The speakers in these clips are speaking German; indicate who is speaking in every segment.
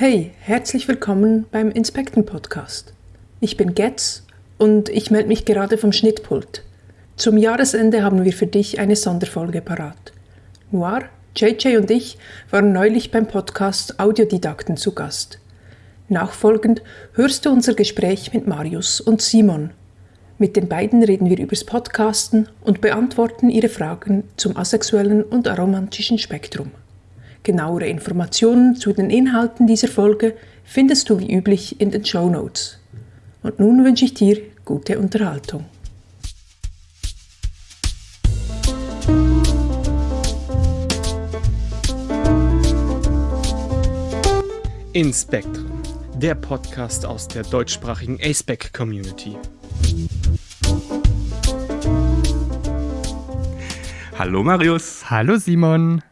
Speaker 1: Hey, herzlich willkommen beim Inspekten Podcast. Ich bin Getz und ich melde mich gerade vom Schnittpult. Zum Jahresende haben wir für dich eine Sonderfolge parat. Noir, JJ und ich waren neulich beim Podcast Audiodidakten zu Gast. Nachfolgend hörst du unser Gespräch mit Marius und Simon. Mit den beiden reden wir übers Podcasten und beantworten ihre Fragen zum asexuellen und aromantischen Spektrum. Genauere Informationen zu den Inhalten dieser Folge findest du wie üblich in den Show Notes. Und nun wünsche ich dir gute Unterhaltung.
Speaker 2: Inspektren, der Podcast aus der deutschsprachigen ASPEC Community.
Speaker 3: Hallo Marius.
Speaker 2: Hallo Simon.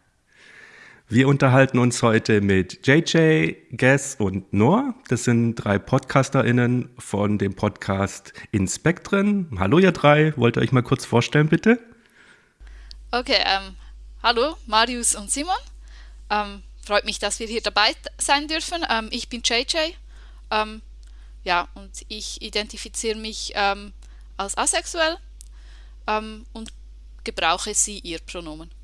Speaker 3: Wir unterhalten uns heute mit JJ, Guess und Noah. Das sind drei PodcasterInnen von dem Podcast Inspektren. Hallo ihr drei, wollt ihr euch mal kurz vorstellen, bitte?
Speaker 4: Okay, ähm, hallo Marius und Simon. Ähm, freut mich, dass wir hier dabei sein dürfen. Ähm, ich bin JJ. Ähm, ja, und ich identifiziere mich ähm, als asexuell ähm, und gebrauche sie ihr Pronomen.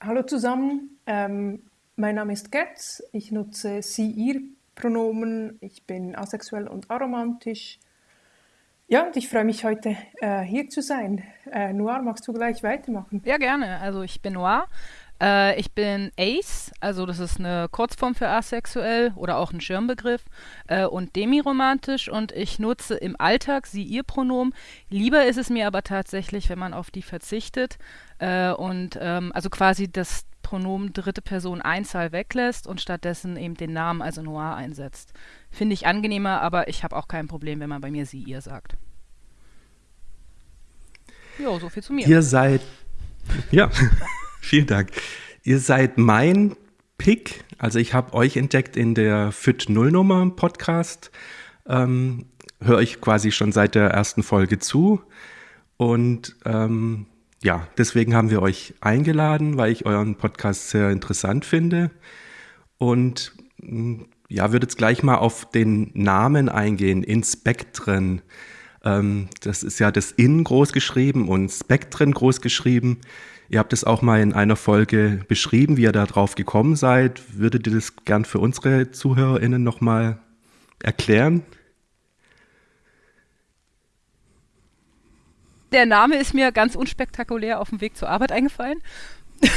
Speaker 1: Hallo zusammen, ähm, mein Name ist Getz, ich nutze sie, ihr Pronomen, ich bin asexuell und aromantisch. Ja, und ich freue mich heute äh, hier zu sein. Äh, Noir, magst du gleich weitermachen?
Speaker 5: Ja, gerne. Also ich bin Noir, äh, ich bin Ace, also das ist eine Kurzform für asexuell oder auch ein Schirmbegriff äh, und demiromantisch und ich nutze im Alltag sie ihr Pronomen. Lieber ist es mir aber tatsächlich, wenn man auf die verzichtet äh, und ähm, also quasi das Pronomen dritte Person Einzahl weglässt und stattdessen eben den Namen, also Noir, einsetzt. Finde ich angenehmer, aber ich habe auch kein Problem, wenn man bei mir sie ihr sagt.
Speaker 3: Jo, so viel zu mir. Ihr seid ja. Vielen Dank. Ihr seid mein Pick. Also ich habe euch entdeckt in der FIT Nullnummer Podcast. Ähm, Höre ich quasi schon seit der ersten Folge zu. Und ähm, ja, deswegen haben wir euch eingeladen, weil ich euren Podcast sehr interessant finde. Und mm, ja, würde jetzt gleich mal auf den Namen eingehen, Inspektren. Ähm, das ist ja das In groß geschrieben und Spektren groß geschrieben. Ihr habt es auch mal in einer Folge beschrieben, wie ihr da drauf gekommen seid. Würdet ihr das gern für unsere ZuhörerInnen nochmal erklären?
Speaker 5: Der Name ist mir ganz unspektakulär auf dem Weg zur Arbeit eingefallen.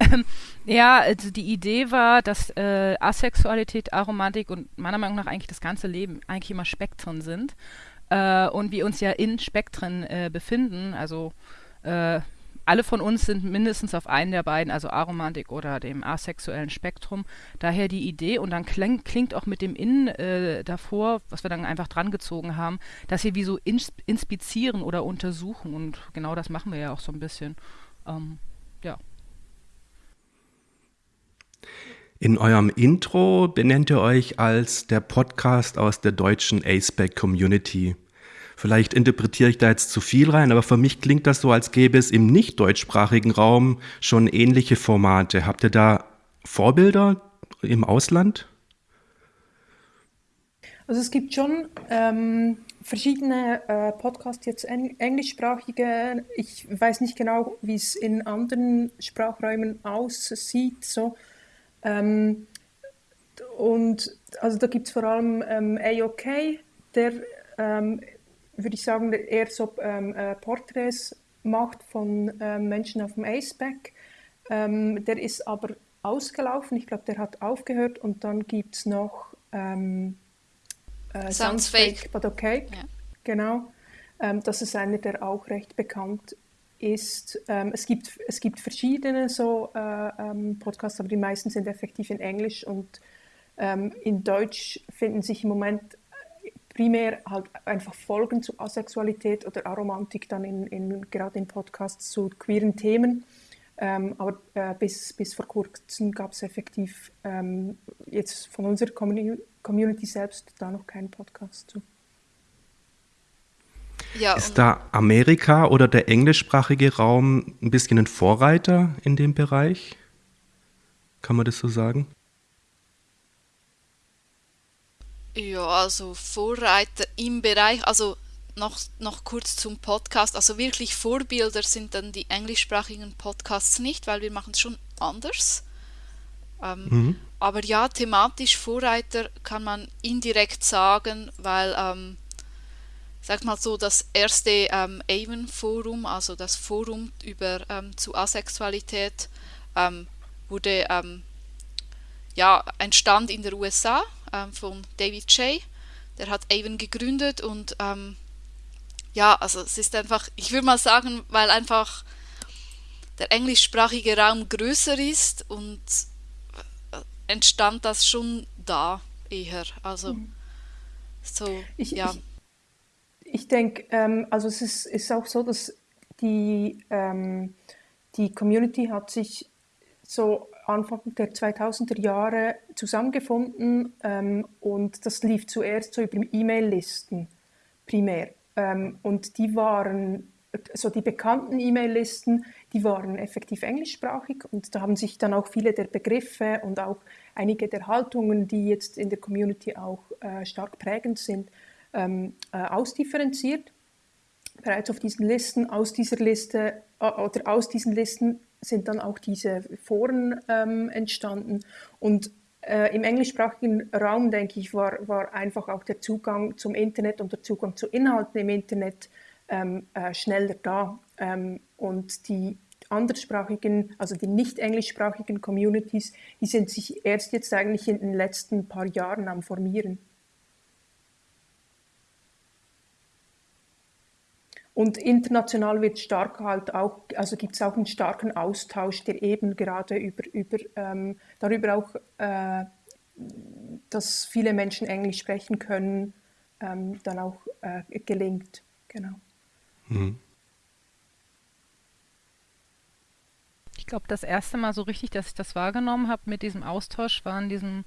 Speaker 5: ähm, ja, also die Idee war, dass äh, Asexualität, Aromantik und meiner Meinung nach eigentlich das ganze Leben eigentlich immer Spektren sind. Äh, und wir uns ja in Spektren äh, befinden, also äh, alle von uns sind mindestens auf einen der beiden, also Aromantik oder dem asexuellen Spektrum. Daher die Idee und dann kling, klingt auch mit dem In äh, davor, was wir dann einfach dran gezogen haben, dass wir wie so ins, inspizieren oder untersuchen und genau das machen wir ja auch so ein bisschen. Ähm, ja.
Speaker 3: In eurem Intro benennt ihr euch als der Podcast aus der deutschen A-Spec Community. Vielleicht interpretiere ich da jetzt zu viel rein, aber für mich klingt das so, als gäbe es im nicht deutschsprachigen Raum schon ähnliche Formate. Habt ihr da Vorbilder im Ausland?
Speaker 1: Also es gibt schon ähm, verschiedene äh, Podcasts, jetzt eng englischsprachige. Ich weiß nicht genau, wie es in anderen Sprachräumen aussieht. So. Ähm, und also da gibt es vor allem ähm, AOK, der ähm, würde ich sagen, eher so ähm, äh, Porträts macht von ähm, Menschen auf dem ACEBAC. Ähm, der ist aber ausgelaufen, ich glaube, der hat aufgehört und dann gibt es noch ähm,
Speaker 4: äh, Sounds, Fake,
Speaker 1: but okay. Ja. Genau. Ähm, das ist einer, der auch recht bekannt ist. Ähm, es, gibt, es gibt verschiedene so äh, ähm, Podcasts, aber die meisten sind effektiv in Englisch und in Deutsch finden sich im Moment primär halt einfach Folgen zu Asexualität oder Aromantik dann in, in gerade in Podcasts zu queeren Themen. Ähm, aber äh, bis, bis vor kurzem gab es effektiv ähm, jetzt von unserer Community selbst da noch keinen Podcast zu.
Speaker 3: Ja, Ist da Amerika oder der englischsprachige Raum ein bisschen ein Vorreiter in dem Bereich? Kann man das so sagen?
Speaker 4: Ja, also Vorreiter im Bereich, also noch, noch kurz zum Podcast. Also wirklich Vorbilder sind dann die englischsprachigen Podcasts nicht, weil wir machen es schon anders. Ähm, mhm. Aber ja, thematisch Vorreiter kann man indirekt sagen, weil, ähm, sag mal so, das erste ähm, Avon-Forum, also das Forum über ähm, zu Asexualität, ähm, wurde ähm, ja entstand in den USA ähm, von David Shea. Der hat Avon gegründet und ähm, ja, also es ist einfach, ich würde mal sagen, weil einfach der englischsprachige Raum größer ist und äh, entstand das schon da eher. Also mhm. so,
Speaker 1: ich,
Speaker 4: ja.
Speaker 1: Ich, ich denke, ähm, also es ist, ist auch so, dass die, ähm, die Community hat sich so Anfang der 2000er Jahre zusammengefunden ähm, und das lief zuerst so über E-Mail-Listen primär. Ähm, und die waren, so die bekannten E-Mail-Listen, die waren effektiv englischsprachig und da haben sich dann auch viele der Begriffe und auch einige der Haltungen, die jetzt in der Community auch äh, stark prägend sind, ähm, äh, ausdifferenziert. Bereits auf diesen Listen, aus dieser Liste äh, oder aus diesen Listen sind dann auch diese Foren ähm, entstanden und äh, Im englischsprachigen Raum, denke ich, war, war einfach auch der Zugang zum Internet und der Zugang zu Inhalten im Internet ähm, äh, schneller da. Ähm, und die anderssprachigen, also die nicht englischsprachigen Communities, die sind sich erst jetzt eigentlich in den letzten paar Jahren am Formieren. Und international wird stark halt auch, also gibt es auch einen starken Austausch, der eben gerade über, über ähm, darüber auch, äh, dass viele Menschen Englisch sprechen können, ähm, dann auch äh, gelingt. Genau. Mhm.
Speaker 5: Ich glaube, das erste Mal so richtig, dass ich das wahrgenommen habe mit diesem Austausch, war in diesem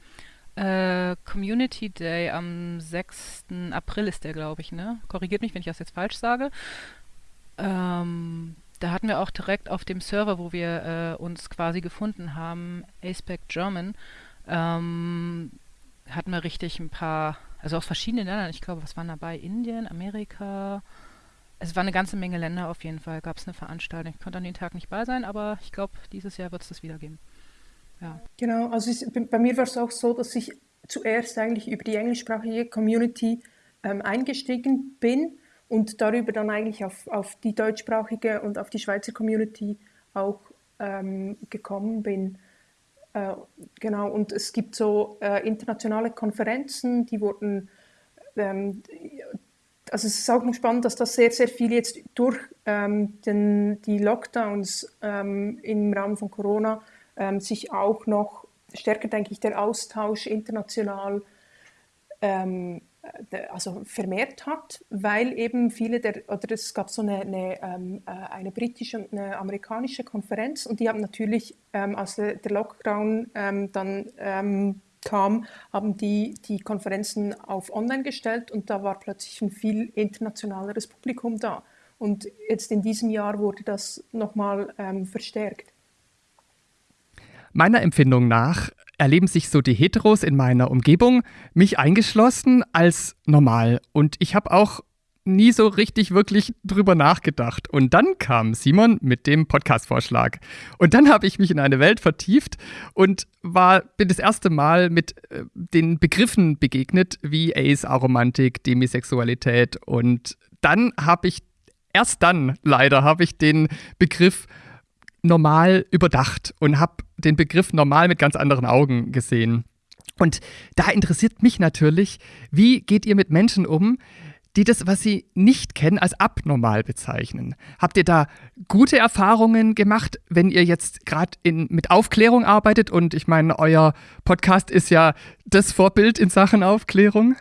Speaker 5: äh, Community Day am 6. April ist der, glaube ich, ne? Korrigiert mich, wenn ich das jetzt falsch sage. Ähm, da hatten wir auch direkt auf dem Server, wo wir äh, uns quasi gefunden haben, Aspect German, ähm, hatten wir richtig ein paar, also aus verschiedenen Ländern, ich glaube, was waren dabei? Indien, Amerika, es war eine ganze Menge Länder auf jeden Fall, gab es eine Veranstaltung. Ich konnte an dem Tag nicht bei sein, aber ich glaube, dieses Jahr wird es das wieder geben.
Speaker 1: Ja. Genau, also es, bei mir war es auch so, dass ich zuerst eigentlich über die englischsprachige Community ähm, eingestiegen bin und darüber dann eigentlich auf, auf die deutschsprachige und auf die Schweizer Community auch ähm, gekommen bin. Äh, genau, und es gibt so äh, internationale Konferenzen, die wurden, ähm, also es ist auch noch spannend, dass das sehr, sehr viel jetzt durch ähm, den, die Lockdowns ähm, im Rahmen von Corona ähm, sich auch noch stärker, denke ich, der Austausch international ähm, also vermehrt hat, weil eben viele der, oder es gab so eine, eine, ähm, äh, eine britische und eine amerikanische Konferenz und die haben natürlich, ähm, als der Lockdown ähm, dann ähm, kam, haben die die Konferenzen auf online gestellt und da war plötzlich ein viel internationaleres Publikum da. Und jetzt in diesem Jahr wurde das nochmal ähm, verstärkt.
Speaker 2: Meiner Empfindung nach erleben sich so die Heteros in meiner Umgebung, mich eingeschlossen, als normal. Und ich habe auch nie so richtig wirklich drüber nachgedacht. Und dann kam Simon mit dem Podcast-Vorschlag. Und dann habe ich mich in eine Welt vertieft und war, bin das erste Mal mit äh, den Begriffen begegnet, wie Ace, Aromantik, Demisexualität. Und dann habe ich, erst dann leider, habe ich den Begriff normal überdacht und habe den Begriff normal mit ganz anderen Augen gesehen. Und da interessiert mich natürlich, wie geht ihr mit Menschen um, die das, was sie nicht kennen, als abnormal bezeichnen. Habt ihr da gute Erfahrungen gemacht, wenn ihr jetzt gerade mit Aufklärung arbeitet? Und ich meine, euer Podcast ist ja das Vorbild in Sachen Aufklärung.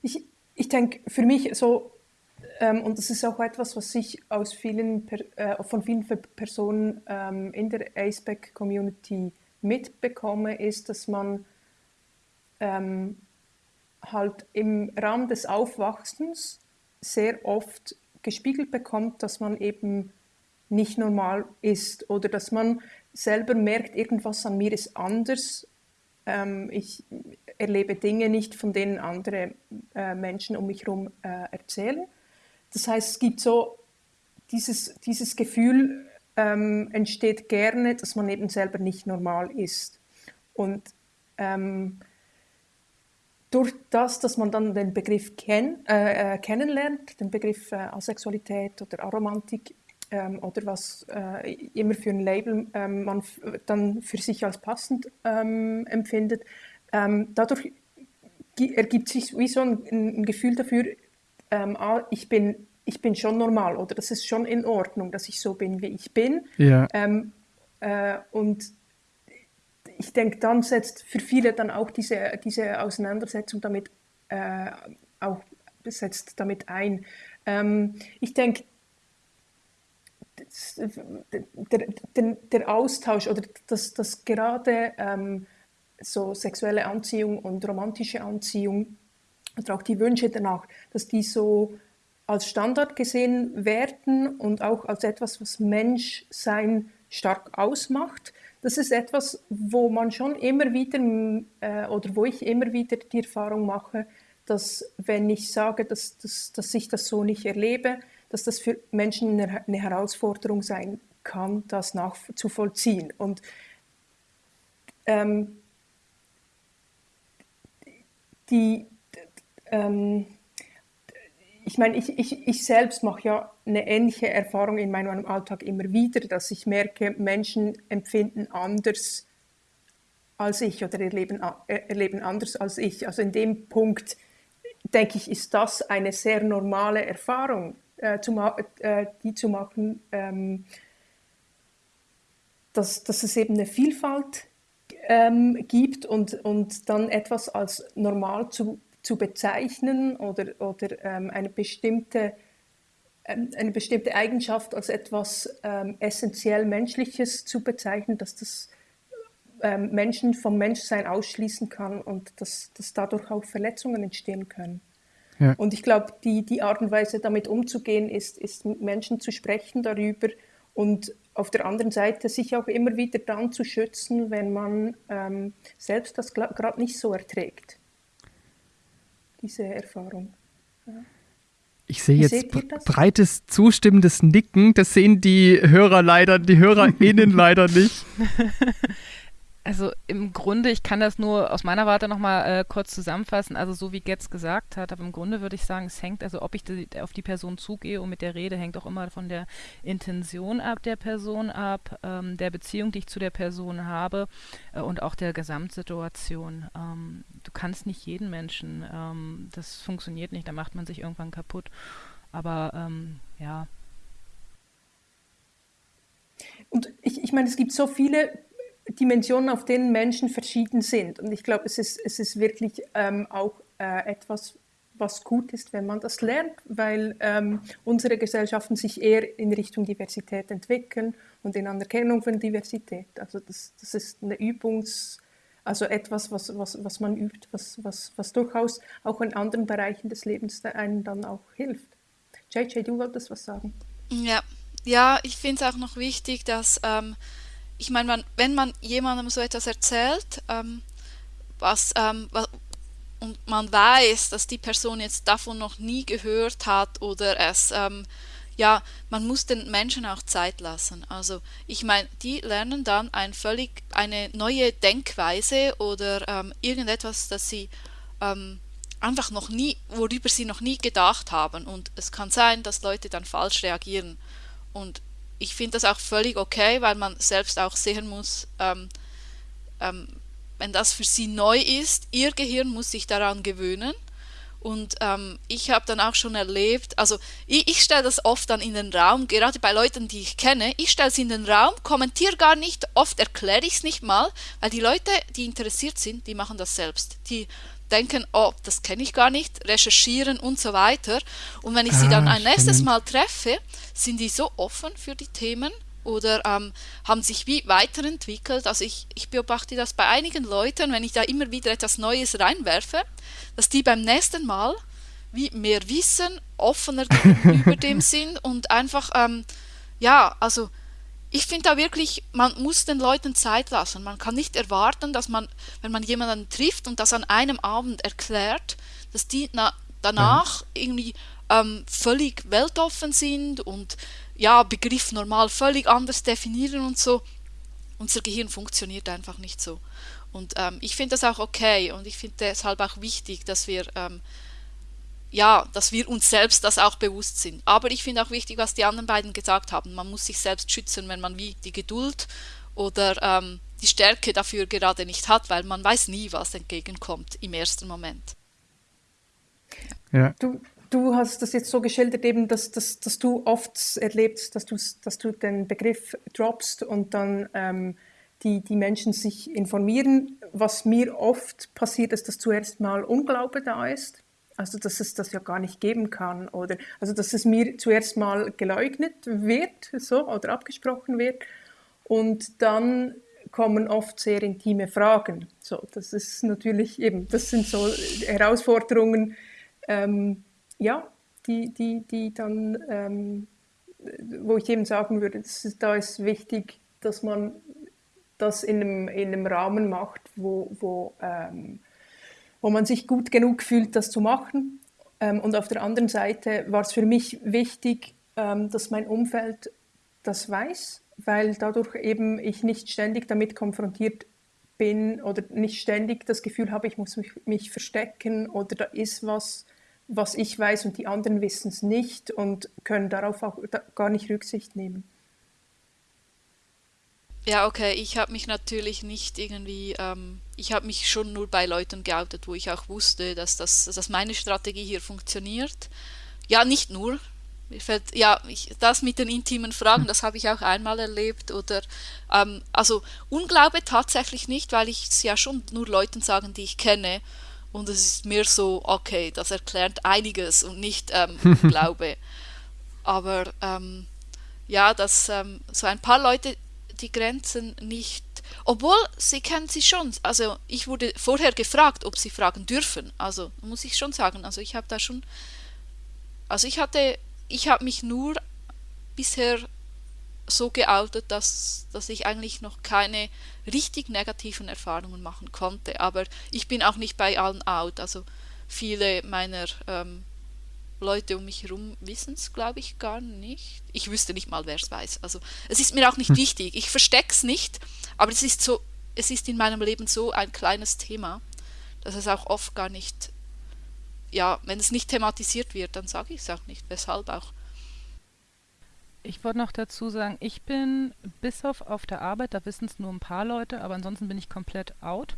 Speaker 1: Ich, ich denke, für mich so und das ist auch etwas, was ich aus vielen, äh, von vielen Personen ähm, in der ASPEC-Community mitbekomme, ist, dass man ähm, halt im Rahmen des Aufwachsens sehr oft gespiegelt bekommt, dass man eben nicht normal ist oder dass man selber merkt, irgendwas an mir ist anders. Ähm, ich erlebe Dinge nicht, von denen andere äh, Menschen um mich herum äh, erzählen. Das heißt, es gibt so dieses, dieses Gefühl, ähm, entsteht gerne, dass man eben selber nicht normal ist. Und ähm, durch das, dass man dann den Begriff kenn, äh, äh kennenlernt, den Begriff äh, Asexualität oder Aromantik ähm, oder was äh, immer für ein Label ähm, man dann für sich als passend ähm, empfindet, ähm, dadurch ergibt sich wie so ein, ein Gefühl dafür, ähm, ah, ich bin ich bin schon normal oder das ist schon in Ordnung, dass ich so bin, wie ich bin.
Speaker 2: Ja.
Speaker 1: Ähm, äh, und ich denke, dann setzt für viele dann auch diese, diese Auseinandersetzung damit äh, auch setzt damit ein. Ähm, ich denke, der, der, der, Austausch oder dass das gerade ähm, so sexuelle Anziehung und romantische Anziehung oder auch die Wünsche danach, dass die so als Standard gesehen werden und auch als etwas, was Menschsein stark ausmacht. Das ist etwas, wo man schon immer wieder äh, oder wo ich immer wieder die Erfahrung mache, dass wenn ich sage, dass, dass, dass ich das so nicht erlebe, dass das für Menschen eine, eine Herausforderung sein kann, das nachzuvollziehen. Und ähm, die, ähm, ich meine, ich, ich, ich selbst mache ja eine ähnliche Erfahrung in meinem Alltag immer wieder, dass ich merke, Menschen empfinden anders als ich oder erleben, erleben anders als ich. Also in dem Punkt, denke ich, ist das eine sehr normale Erfahrung, äh, zu äh, die zu machen, ähm, dass, dass es eben eine Vielfalt ähm, gibt und, und dann etwas als normal zu zu bezeichnen oder, oder ähm, eine, bestimmte, ähm, eine bestimmte Eigenschaft als etwas ähm, essentiell Menschliches zu bezeichnen, dass das ähm, Menschen vom Menschsein ausschließen kann und dass, dass dadurch auch Verletzungen entstehen können. Ja. Und ich glaube, die, die Art und Weise, damit umzugehen, ist, ist mit Menschen zu sprechen darüber und auf der anderen Seite sich auch immer wieder dann zu schützen, wenn man ähm, selbst das gerade nicht so erträgt diese Erfahrung. Ja.
Speaker 2: Ich sehe jetzt breites zustimmendes Nicken. Das sehen die Hörer leider, die HörerInnen leider nicht.
Speaker 5: Also im Grunde, ich kann das nur aus meiner Warte nochmal äh, kurz zusammenfassen, also so wie Getz gesagt hat, aber im Grunde würde ich sagen, es hängt, also ob ich die, auf die Person zugehe und mit der Rede, hängt auch immer von der Intention ab der Person ab, ähm, der Beziehung, die ich zu der Person habe äh, und auch der Gesamtsituation. Ähm, du kannst nicht jeden Menschen, ähm, das funktioniert nicht, da macht man sich irgendwann kaputt. Aber ähm, ja,
Speaker 1: und ich, ich meine, es gibt so viele Dimensionen, auf denen Menschen verschieden sind. Und ich glaube, es ist, es ist wirklich ähm, auch äh, etwas, was gut ist, wenn man das lernt, weil ähm, unsere Gesellschaften sich eher in Richtung Diversität entwickeln und in Anerkennung von Diversität. Also das, das ist eine Übungs, also etwas, was, was, was man übt, was, was, was durchaus auch in anderen Bereichen des Lebens einem dann auch hilft. JJ, du wolltest was sagen?
Speaker 4: Ja, ja ich finde es auch noch wichtig, dass ähm, ich meine, wenn man jemandem so etwas erzählt, ähm, was, ähm, was, und man weiß, dass die Person jetzt davon noch nie gehört hat oder es, ähm, ja, man muss den Menschen auch Zeit lassen. Also ich meine, die lernen dann ein völlig eine neue Denkweise oder ähm, irgendetwas, das sie ähm, einfach noch nie, worüber sie noch nie gedacht haben. Und es kann sein, dass Leute dann falsch reagieren. Und ich finde das auch völlig okay, weil man selbst auch sehen muss, ähm, ähm, wenn das für sie neu ist, ihr Gehirn muss sich daran gewöhnen. Und ähm, ich habe dann auch schon erlebt, also ich, ich stelle das oft dann in den Raum, gerade bei Leuten, die ich kenne, ich stelle es in den Raum, kommentiere gar nicht, oft erkläre ich es nicht mal, weil die Leute, die interessiert sind, die machen das selbst. Die denken, oh, das kenne ich gar nicht, recherchieren und so weiter. Und wenn ich ah, sie dann ein nächstes Mal treffe, sind die so offen für die Themen oder ähm, haben sich wie weiterentwickelt. Also ich, ich beobachte das bei einigen Leuten, wenn ich da immer wieder etwas Neues reinwerfe, dass die beim nächsten Mal wie mehr wissen, offener gegenüber dem sind und einfach ähm, ja, also ich finde da wirklich, man muss den Leuten Zeit lassen. Man kann nicht erwarten, dass man, wenn man jemanden trifft und das an einem Abend erklärt, dass die na, danach mhm. irgendwie ähm, völlig weltoffen sind und ja, Begriff normal völlig anders definieren und so. Unser Gehirn funktioniert einfach nicht so. Und ähm, ich finde das auch okay und ich finde deshalb auch wichtig, dass wir ähm, ja, dass wir uns selbst das auch bewusst sind. Aber ich finde auch wichtig, was die anderen beiden gesagt haben. Man muss sich selbst schützen, wenn man wie die Geduld oder ähm, die Stärke dafür gerade nicht hat, weil man weiß nie, was entgegenkommt im ersten Moment.
Speaker 1: Ja. Du, du hast das jetzt so geschildert, eben, dass, dass, dass du oft erlebst, dass du, dass du den Begriff droppst und dann ähm, die, die Menschen sich informieren. Was mir oft passiert, ist, dass zuerst mal Unglaube da ist also dass es das ja gar nicht geben kann oder also dass es mir zuerst mal geleugnet wird so oder abgesprochen wird und dann kommen oft sehr intime Fragen. So, das ist natürlich eben, das sind so Herausforderungen, ähm, ja, die, die, die dann, ähm, wo ich eben sagen würde, ist, da ist wichtig, dass man das in einem, in einem Rahmen macht, wo, wo ähm, wo man sich gut genug fühlt, das zu machen. Ähm, und auf der anderen Seite war es für mich wichtig, ähm, dass mein Umfeld das weiß, weil dadurch eben ich nicht ständig damit konfrontiert bin oder nicht ständig das Gefühl habe, ich muss mich, mich verstecken oder da ist was, was ich weiß und die anderen wissen es nicht und können darauf auch gar nicht Rücksicht nehmen.
Speaker 4: Ja, okay, ich habe mich natürlich nicht irgendwie, ähm, ich habe mich schon nur bei Leuten geoutet, wo ich auch wusste, dass, das, dass meine Strategie hier funktioniert. Ja, nicht nur. Mir fällt, ja, ich, das mit den intimen Fragen, das habe ich auch einmal erlebt. Oder, ähm, also Unglaube tatsächlich nicht, weil ich es ja schon nur Leuten sagen, die ich kenne. Und es ist mir so, okay, das erklärt einiges und nicht ähm, Unglaube. Aber ähm, ja, dass ähm, so ein paar Leute die Grenzen nicht, obwohl sie kennen sie schon. Also ich wurde vorher gefragt, ob sie fragen dürfen. Also muss ich schon sagen, also ich habe da schon, also ich hatte, ich habe mich nur bisher so geoutet, dass, dass ich eigentlich noch keine richtig negativen Erfahrungen machen konnte. Aber ich bin auch nicht bei allen out. Also viele meiner ähm, Leute um mich herum wissen es, glaube ich, gar nicht. Ich wüsste nicht mal, wer es weiß. Also es ist mir auch nicht hm. wichtig. Ich verstecke es nicht, aber es ist so, es ist in meinem Leben so ein kleines Thema, dass es auch oft gar nicht, ja, wenn es nicht thematisiert wird, dann sage ich es auch nicht. Weshalb auch.
Speaker 5: Ich wollte noch dazu sagen, ich bin bis auf auf der Arbeit, da wissen es nur ein paar Leute, aber ansonsten bin ich komplett out.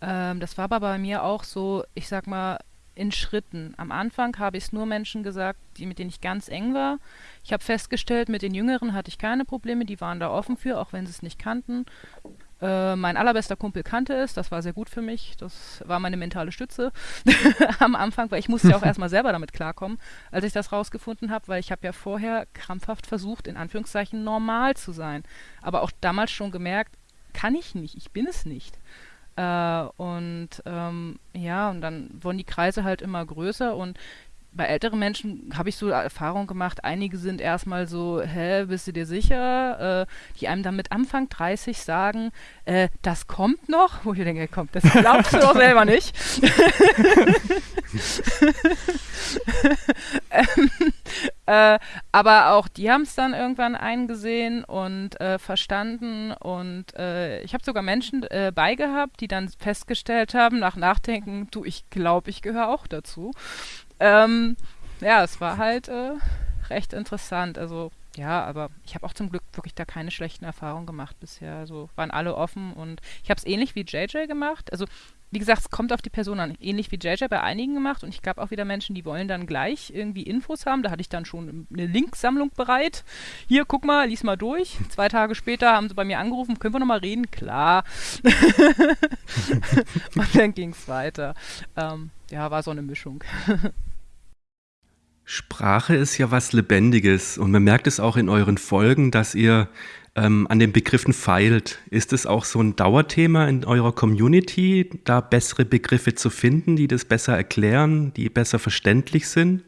Speaker 5: Ähm, das war aber bei mir auch so, ich sag mal, in Schritten. Am Anfang habe ich es nur Menschen gesagt, die, mit denen ich ganz eng war. Ich habe festgestellt, mit den Jüngeren hatte ich keine Probleme, die waren da offen für, auch wenn sie es nicht kannten. Äh, mein allerbester Kumpel kannte es, das war sehr gut für mich. Das war meine mentale Stütze am Anfang, weil ich musste ja auch erstmal selber damit klarkommen, als ich das rausgefunden habe, weil ich habe ja vorher krampfhaft versucht, in Anführungszeichen normal zu sein. Aber auch damals schon gemerkt, kann ich nicht, ich bin es nicht. Äh, und ähm, ja, und dann wurden die Kreise halt immer größer und bei älteren Menschen habe ich so Erfahrung gemacht, einige sind erstmal so, hä, bist du dir sicher? Äh, die einem dann mit Anfang 30 sagen, äh, das kommt noch, wo ich denke, kommt, das glaubst du doch selber nicht. ähm, äh, aber auch die haben es dann irgendwann eingesehen und äh, verstanden und äh, ich habe sogar Menschen äh, beigehabt, die dann festgestellt haben, nach Nachdenken, du, ich glaube, ich gehöre auch dazu. Ähm, ja, es war halt äh, recht interessant. Also ja, aber ich habe auch zum Glück wirklich da keine schlechten Erfahrungen gemacht bisher. Also waren alle offen und ich habe es ähnlich wie JJ gemacht. Also wie gesagt, es kommt auf die Person an. Ähnlich wie JJ bei einigen gemacht und ich gab auch wieder Menschen, die wollen dann gleich irgendwie Infos haben. Da hatte ich dann schon eine Linksammlung bereit. Hier, guck mal, lies mal durch. Zwei Tage später haben sie bei mir angerufen, können wir nochmal reden? Klar. und dann ging es weiter. Ähm, ja, war so eine Mischung.
Speaker 3: Sprache ist ja was Lebendiges und man merkt es auch in euren Folgen, dass ihr ähm, an den Begriffen feilt. Ist es auch so ein Dauerthema in eurer Community, da bessere Begriffe zu finden, die das besser erklären, die besser verständlich sind?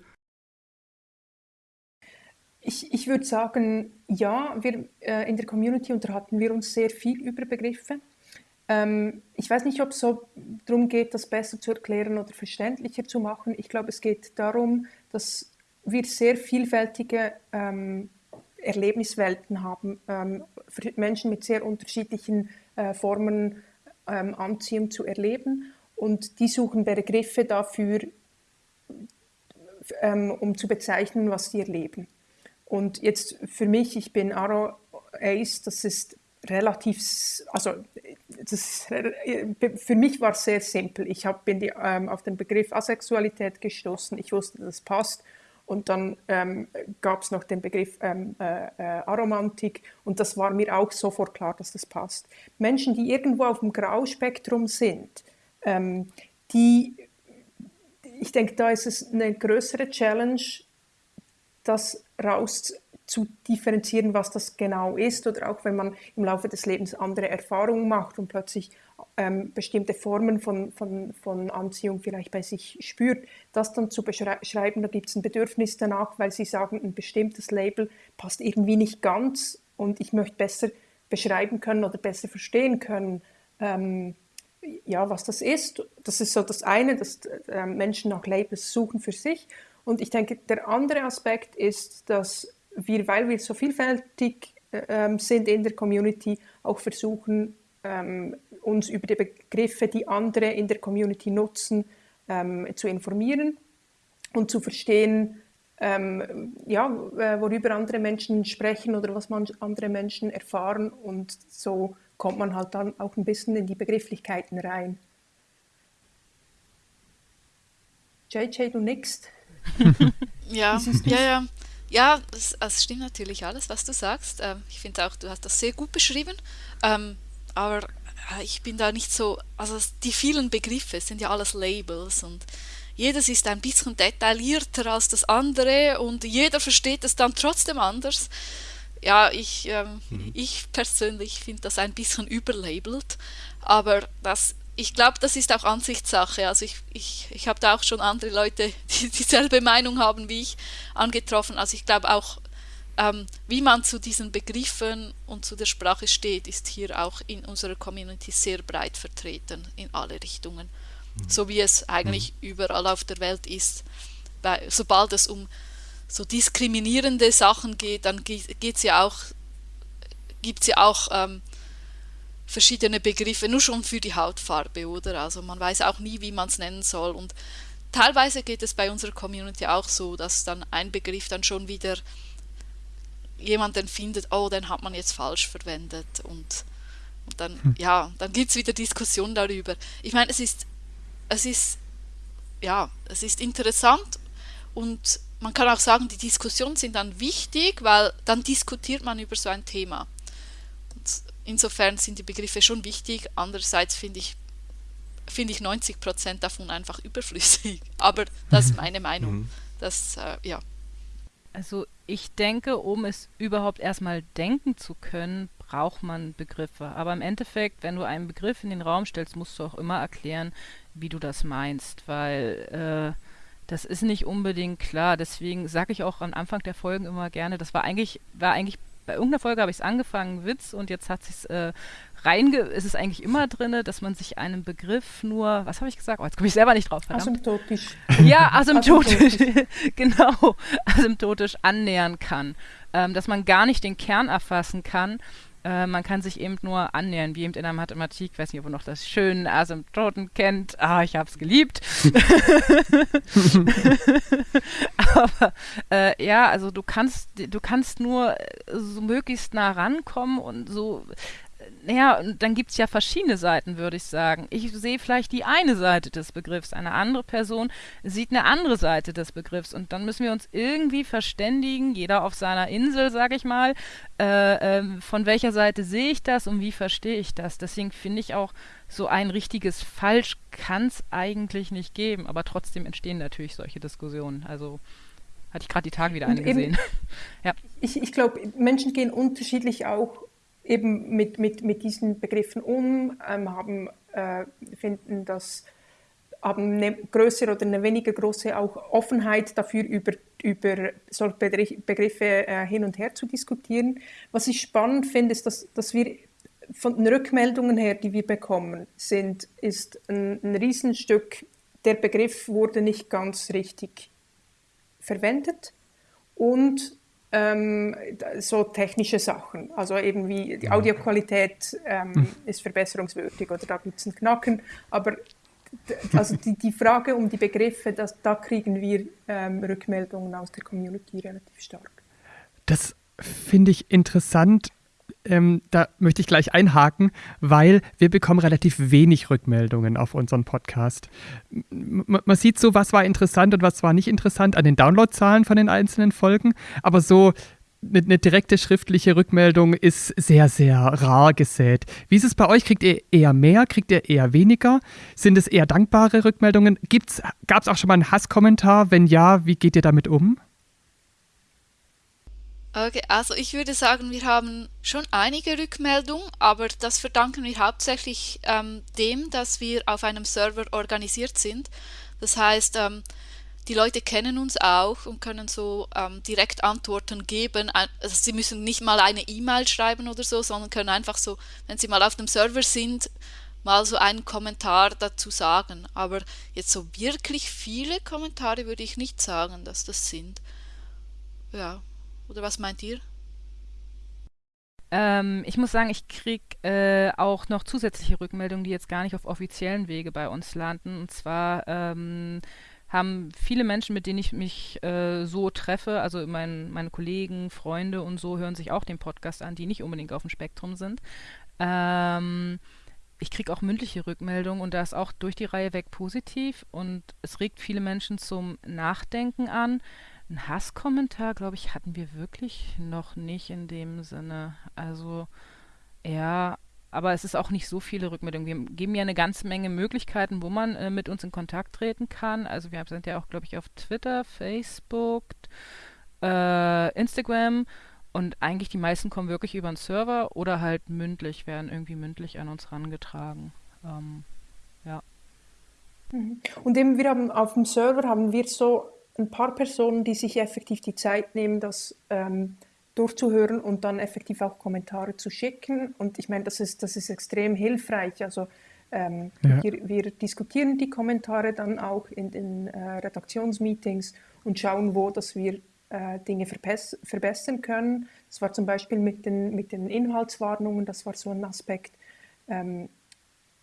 Speaker 1: Ich, ich würde sagen, ja, wir, äh, in der Community unterhalten wir uns sehr viel über Begriffe. Ähm, ich weiß nicht, ob es so darum geht, das besser zu erklären oder verständlicher zu machen. Ich glaube, es geht darum, dass wir sehr vielfältige ähm, Erlebniswelten haben, ähm, für Menschen mit sehr unterschiedlichen äh, Formen ähm, Anziehung zu erleben. Und die suchen Begriffe dafür, ähm, um zu bezeichnen, was sie erleben. Und jetzt für mich, ich bin Aro Ace, das ist relativ, also das, für mich war es sehr simpel. Ich hab, bin die, ähm, auf den Begriff Asexualität gestoßen. Ich wusste, das passt. Und dann ähm, gab es noch den Begriff ähm, äh, äh, Aromantik und das war mir auch sofort klar, dass das passt. Menschen, die irgendwo auf dem Grauspektrum sind, ähm, die, ich denke, da ist es eine größere Challenge, das raus zu differenzieren, was das genau ist, oder auch wenn man im Laufe des Lebens andere Erfahrungen macht und plötzlich ähm, bestimmte Formen von, von, von Anziehung vielleicht bei sich spürt, das dann zu beschreiben, da gibt es ein Bedürfnis danach, weil sie sagen, ein bestimmtes Label passt irgendwie nicht ganz und ich möchte besser beschreiben können oder besser verstehen können, ähm, ja, was das ist. Das ist so das eine, dass äh, Menschen nach Labels suchen für sich. Und ich denke, der andere Aspekt ist, dass wir, weil wir so vielfältig äh, sind in der Community, auch versuchen, ähm, uns über die Begriffe, die andere in der Community nutzen, ähm, zu informieren und zu verstehen, ähm, ja, äh, worüber andere Menschen sprechen oder was man andere Menschen erfahren. Und so kommt man halt dann auch ein bisschen in die Begrifflichkeiten rein. JJ, du nix.
Speaker 4: ja, ja, ja. Ja, es, es stimmt natürlich alles, was du sagst. Ähm, ich finde auch, du hast das sehr gut beschrieben. Ähm, aber ich bin da nicht so, also die vielen Begriffe sind ja alles Labels und jedes ist ein bisschen detaillierter als das andere und jeder versteht es dann trotzdem anders. Ja, ich, ähm, mhm. ich persönlich finde das ein bisschen überlabelt, aber das ich glaube, das ist auch Ansichtssache. Also ich, ich, ich habe da auch schon andere Leute, die dieselbe Meinung haben wie ich, angetroffen. Also ich glaube auch, ähm, wie man zu diesen Begriffen und zu der Sprache steht, ist hier auch in unserer Community sehr breit vertreten in alle Richtungen. Mhm. So wie es eigentlich mhm. überall auf der Welt ist. Weil, sobald es um so diskriminierende Sachen geht, dann geht es ja auch, gibt es ja auch ähm, verschiedene Begriffe, nur schon für die Hautfarbe, oder? Also man weiß auch nie, wie man es nennen soll. Und teilweise geht es bei unserer Community auch so, dass dann ein Begriff dann schon wieder jemanden findet, oh, den hat man jetzt falsch verwendet. Und, und dann, hm. ja, dann gibt es wieder Diskussionen darüber. Ich meine, es ist, es ist, ja, es ist interessant und man kann auch sagen, die Diskussionen sind dann wichtig, weil dann diskutiert man über so ein Thema insofern sind die Begriffe schon wichtig. Andererseits finde ich, finde ich 90 Prozent davon einfach überflüssig. Aber das ist meine Meinung. Mhm. Das, äh, ja.
Speaker 5: Also ich denke, um es überhaupt erstmal denken zu können, braucht man Begriffe. Aber im Endeffekt, wenn du einen Begriff in den Raum stellst, musst du auch immer erklären, wie du das meinst, weil äh, das ist nicht unbedingt klar. Deswegen sage ich auch am Anfang der Folgen immer gerne, das war eigentlich, war eigentlich bei irgendeiner Folge habe ich es angefangen, Witz, und jetzt hat es äh, reinge, ist es eigentlich immer drin, dass man sich einem Begriff nur, was habe ich gesagt? Oh, jetzt komme ich selber nicht drauf. Verdammt.
Speaker 1: Asymptotisch.
Speaker 5: Ja, asymptotisch, genau, asymptotisch annähern kann. Ähm, dass man gar nicht den Kern erfassen kann, äh, man kann sich eben nur annähern, wie eben in der Mathematik, ich weiß nicht, ob ihr noch das schöne Asymptoten kennt. Ah, ich habe es geliebt. Aber äh, ja, also du kannst, du kannst nur so möglichst nah rankommen und so naja, dann gibt es ja verschiedene Seiten, würde ich sagen. Ich sehe vielleicht die eine Seite des Begriffs, eine andere Person sieht eine andere Seite des Begriffs und dann müssen wir uns irgendwie verständigen, jeder auf seiner Insel, sage ich mal, äh, äh, von welcher Seite sehe ich das und wie verstehe ich das. Deswegen finde ich auch, so ein richtiges Falsch kann es eigentlich nicht geben, aber trotzdem entstehen natürlich solche Diskussionen. Also hatte ich gerade die Tage wieder eine gesehen.
Speaker 1: ja. Ich, ich glaube, Menschen gehen unterschiedlich auch eben mit, mit, mit diesen Begriffen um, ähm, haben, äh, finden das, haben eine größere oder eine weniger große auch Offenheit dafür, über, über solche Begriffe äh, hin und her zu diskutieren. Was ich spannend finde, ist, dass, dass wir von den Rückmeldungen her, die wir bekommen, sind, ist ein, ein Riesenstück, der Begriff wurde nicht ganz richtig verwendet und ähm, so technische Sachen, also eben wie die Audioqualität ähm, hm. ist verbesserungswürdig oder da gibt es einen Knacken, aber also die, die Frage um die Begriffe, das, da kriegen wir ähm, Rückmeldungen aus der Community relativ stark.
Speaker 2: Das finde ich interessant. Ähm, da möchte ich gleich einhaken, weil wir bekommen relativ wenig Rückmeldungen auf unseren Podcast. M man sieht so, was war interessant und was war nicht interessant an den Downloadzahlen von den einzelnen Folgen, aber so eine, eine, direkte schriftliche Rückmeldung ist sehr, sehr rar gesät. Wie ist es bei euch? Kriegt ihr eher mehr? Kriegt ihr eher weniger? Sind es eher dankbare Rückmeldungen? Gab es auch schon mal einen Hasskommentar? Wenn ja, wie geht ihr damit um?
Speaker 4: Okay, also ich würde sagen, wir haben schon einige Rückmeldungen, aber das verdanken wir hauptsächlich ähm, dem, dass wir auf einem Server organisiert sind. Das heißt, ähm, die Leute kennen uns auch und können so ähm, direkt Antworten geben. Also sie müssen nicht mal eine E-Mail schreiben oder so, sondern können einfach so, wenn sie mal auf dem Server sind, mal so einen Kommentar dazu sagen. Aber jetzt so wirklich viele Kommentare würde ich nicht sagen, dass das sind. Ja, oder was meint ihr?
Speaker 5: Ähm, ich muss sagen, ich kriege äh, auch noch zusätzliche Rückmeldungen, die jetzt gar nicht auf offiziellen Wege bei uns landen. Und zwar ähm, haben viele Menschen, mit denen ich mich äh, so treffe, also mein, meine Kollegen, Freunde und so, hören sich auch den Podcast an, die nicht unbedingt auf dem Spektrum sind. Ähm, ich kriege auch mündliche Rückmeldungen und da ist auch durch die Reihe weg positiv und es regt viele Menschen zum Nachdenken an. Ein Hasskommentar, glaube ich, hatten wir wirklich noch nicht in dem Sinne. Also eher aber es ist auch nicht so viele Rückmeldungen. Wir geben ja eine ganze Menge Möglichkeiten, wo man äh, mit uns in Kontakt treten kann. Also wir sind ja auch, glaube ich, auf Twitter, Facebook, äh, Instagram und eigentlich die meisten kommen wirklich über einen Server oder halt mündlich, werden irgendwie mündlich an uns rangetragen. Ähm, ja.
Speaker 1: Mhm. Und eben haben auf dem Server haben wir so ein paar Personen, die sich effektiv die Zeit nehmen, das ähm, durchzuhören und dann effektiv auch Kommentare zu schicken. Und ich meine, das ist, das ist extrem hilfreich. Also ähm, ja. wir, wir, diskutieren die Kommentare dann auch in den äh, Redaktionsmeetings und schauen, wo dass wir äh, Dinge verbessern können. Das war zum Beispiel mit den, mit den Inhaltswarnungen, das war so ein Aspekt, ähm,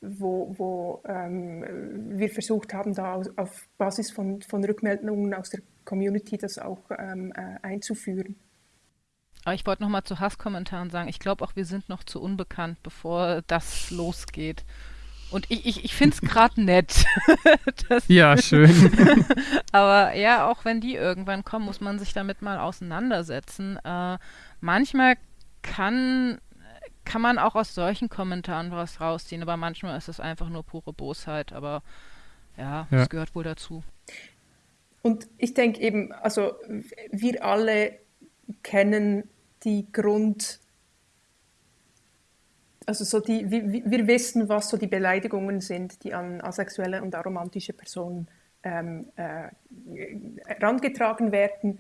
Speaker 1: wo, wo ähm, wir versucht haben, da auf, auf Basis von, von Rückmeldungen aus der Community das auch ähm, äh, einzuführen.
Speaker 5: Aber ich wollte nochmal zu Hasskommentaren sagen, ich glaube auch, wir sind noch zu unbekannt, bevor das losgeht. Und ich, ich, ich finde es gerade nett.
Speaker 2: ja, schön.
Speaker 5: Aber ja, auch wenn die irgendwann kommen, muss man sich damit mal auseinandersetzen. Äh, manchmal kann, kann man auch aus solchen Kommentaren was rausziehen, aber manchmal ist es einfach nur pure Bosheit. Aber ja, es ja. gehört wohl dazu.
Speaker 1: Und ich denke eben, also wir alle kennen die Grund, also so die, wir, wir wissen, was so die Beleidigungen sind, die an asexuelle und aromantische Personen ähm, äh, herangetragen werden.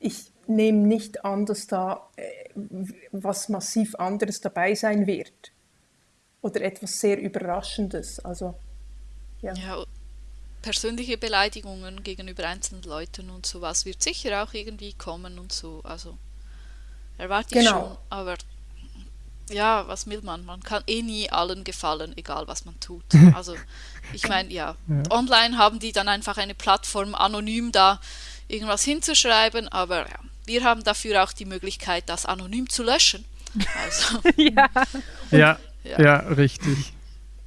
Speaker 1: Ich nehme nicht an, dass da äh, was massiv anderes dabei sein wird oder etwas sehr Überraschendes. Also
Speaker 4: ja. ja persönliche Beleidigungen gegenüber einzelnen Leuten und sowas wird sicher auch irgendwie kommen und so. Also erwarte ich genau. schon, aber ja, was will man? Man kann eh nie allen gefallen, egal was man tut. Also ich meine, ja, ja, online haben die dann einfach eine Plattform, anonym da irgendwas hinzuschreiben, aber ja, wir haben dafür auch die Möglichkeit, das anonym zu löschen. Also,
Speaker 2: ja. ja. ja, ja, richtig.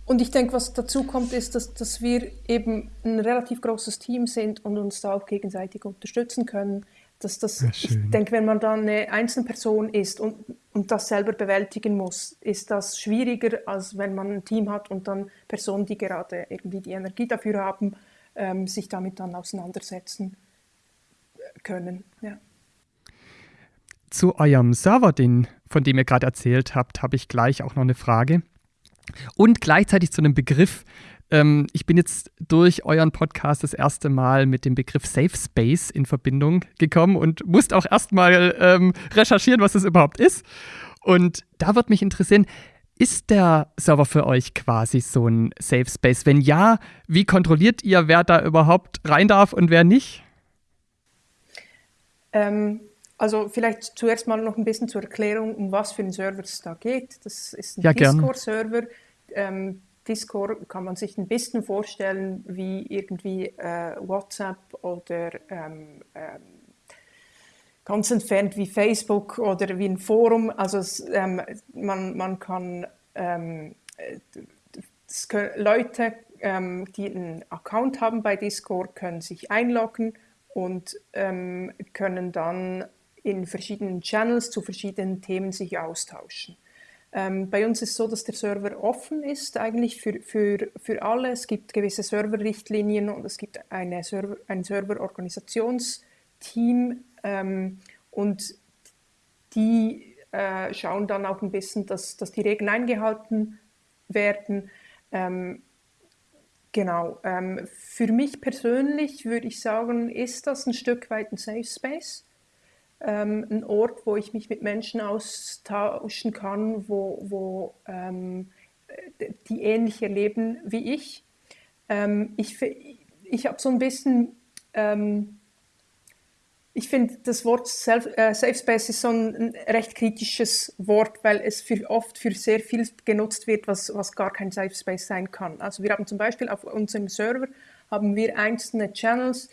Speaker 1: Und ich denke, was dazu kommt, ist, dass, dass wir eben ein relativ großes Team sind und uns da auch gegenseitig unterstützen können. Dass das, ja, ich denke, wenn man dann eine Einzelperson ist und, und das selber bewältigen muss, ist das schwieriger, als wenn man ein Team hat und dann Personen, die gerade irgendwie die Energie dafür haben, ähm, sich damit dann auseinandersetzen können. Ja.
Speaker 2: Zu eurem Server, den, von dem ihr gerade erzählt habt, habe ich gleich auch noch eine Frage. Und gleichzeitig zu einem Begriff, ähm, ich bin jetzt durch euren Podcast das erste Mal mit dem Begriff Safe Space in Verbindung gekommen und musste auch erstmal ähm, recherchieren, was das überhaupt ist. Und da wird mich interessieren, ist der Server für euch quasi so ein Safe Space? Wenn ja, wie kontrolliert ihr, wer da überhaupt rein darf und wer nicht?
Speaker 1: Ähm, also vielleicht zuerst mal noch ein bisschen zur Erklärung, um was für einen Server es da geht. Das ist ein ja, Discord-Server. Ähm, Discord kann man sich ein bisschen vorstellen wie irgendwie äh, WhatsApp oder ähm, ähm, ganz entfernt wie Facebook oder wie ein Forum. Also es, ähm, man, man kann ähm, Leute, ähm, die einen Account haben bei Discord, können sich einloggen und können dann in verschiedenen Channels zu verschiedenen Themen sich austauschen. Ähm, bei uns ist es so, dass der Server offen ist, eigentlich für, für, für alle. Es gibt gewisse Serverrichtlinien und es gibt eine Server, ein Serverorganisationsteam ähm, und die äh, schauen dann auch ein bisschen, dass, dass die Regeln eingehalten werden. Ähm, genau. Ähm, für mich persönlich würde ich sagen, ist das ein Stück weit ein Safe Space ähm, ein Ort, wo ich mich mit Menschen austauschen kann, wo, wo ähm, die ähnlich erleben wie ich. Ähm, ich ich habe so ein bisschen, ähm, ich finde das Wort Self, äh, Safe Space ist so ein, recht kritisches Wort, weil es für, oft für sehr viel genutzt wird, was, was gar kein Safe Space sein kann. Also wir haben zum Beispiel auf unserem Server haben wir einzelne Channels,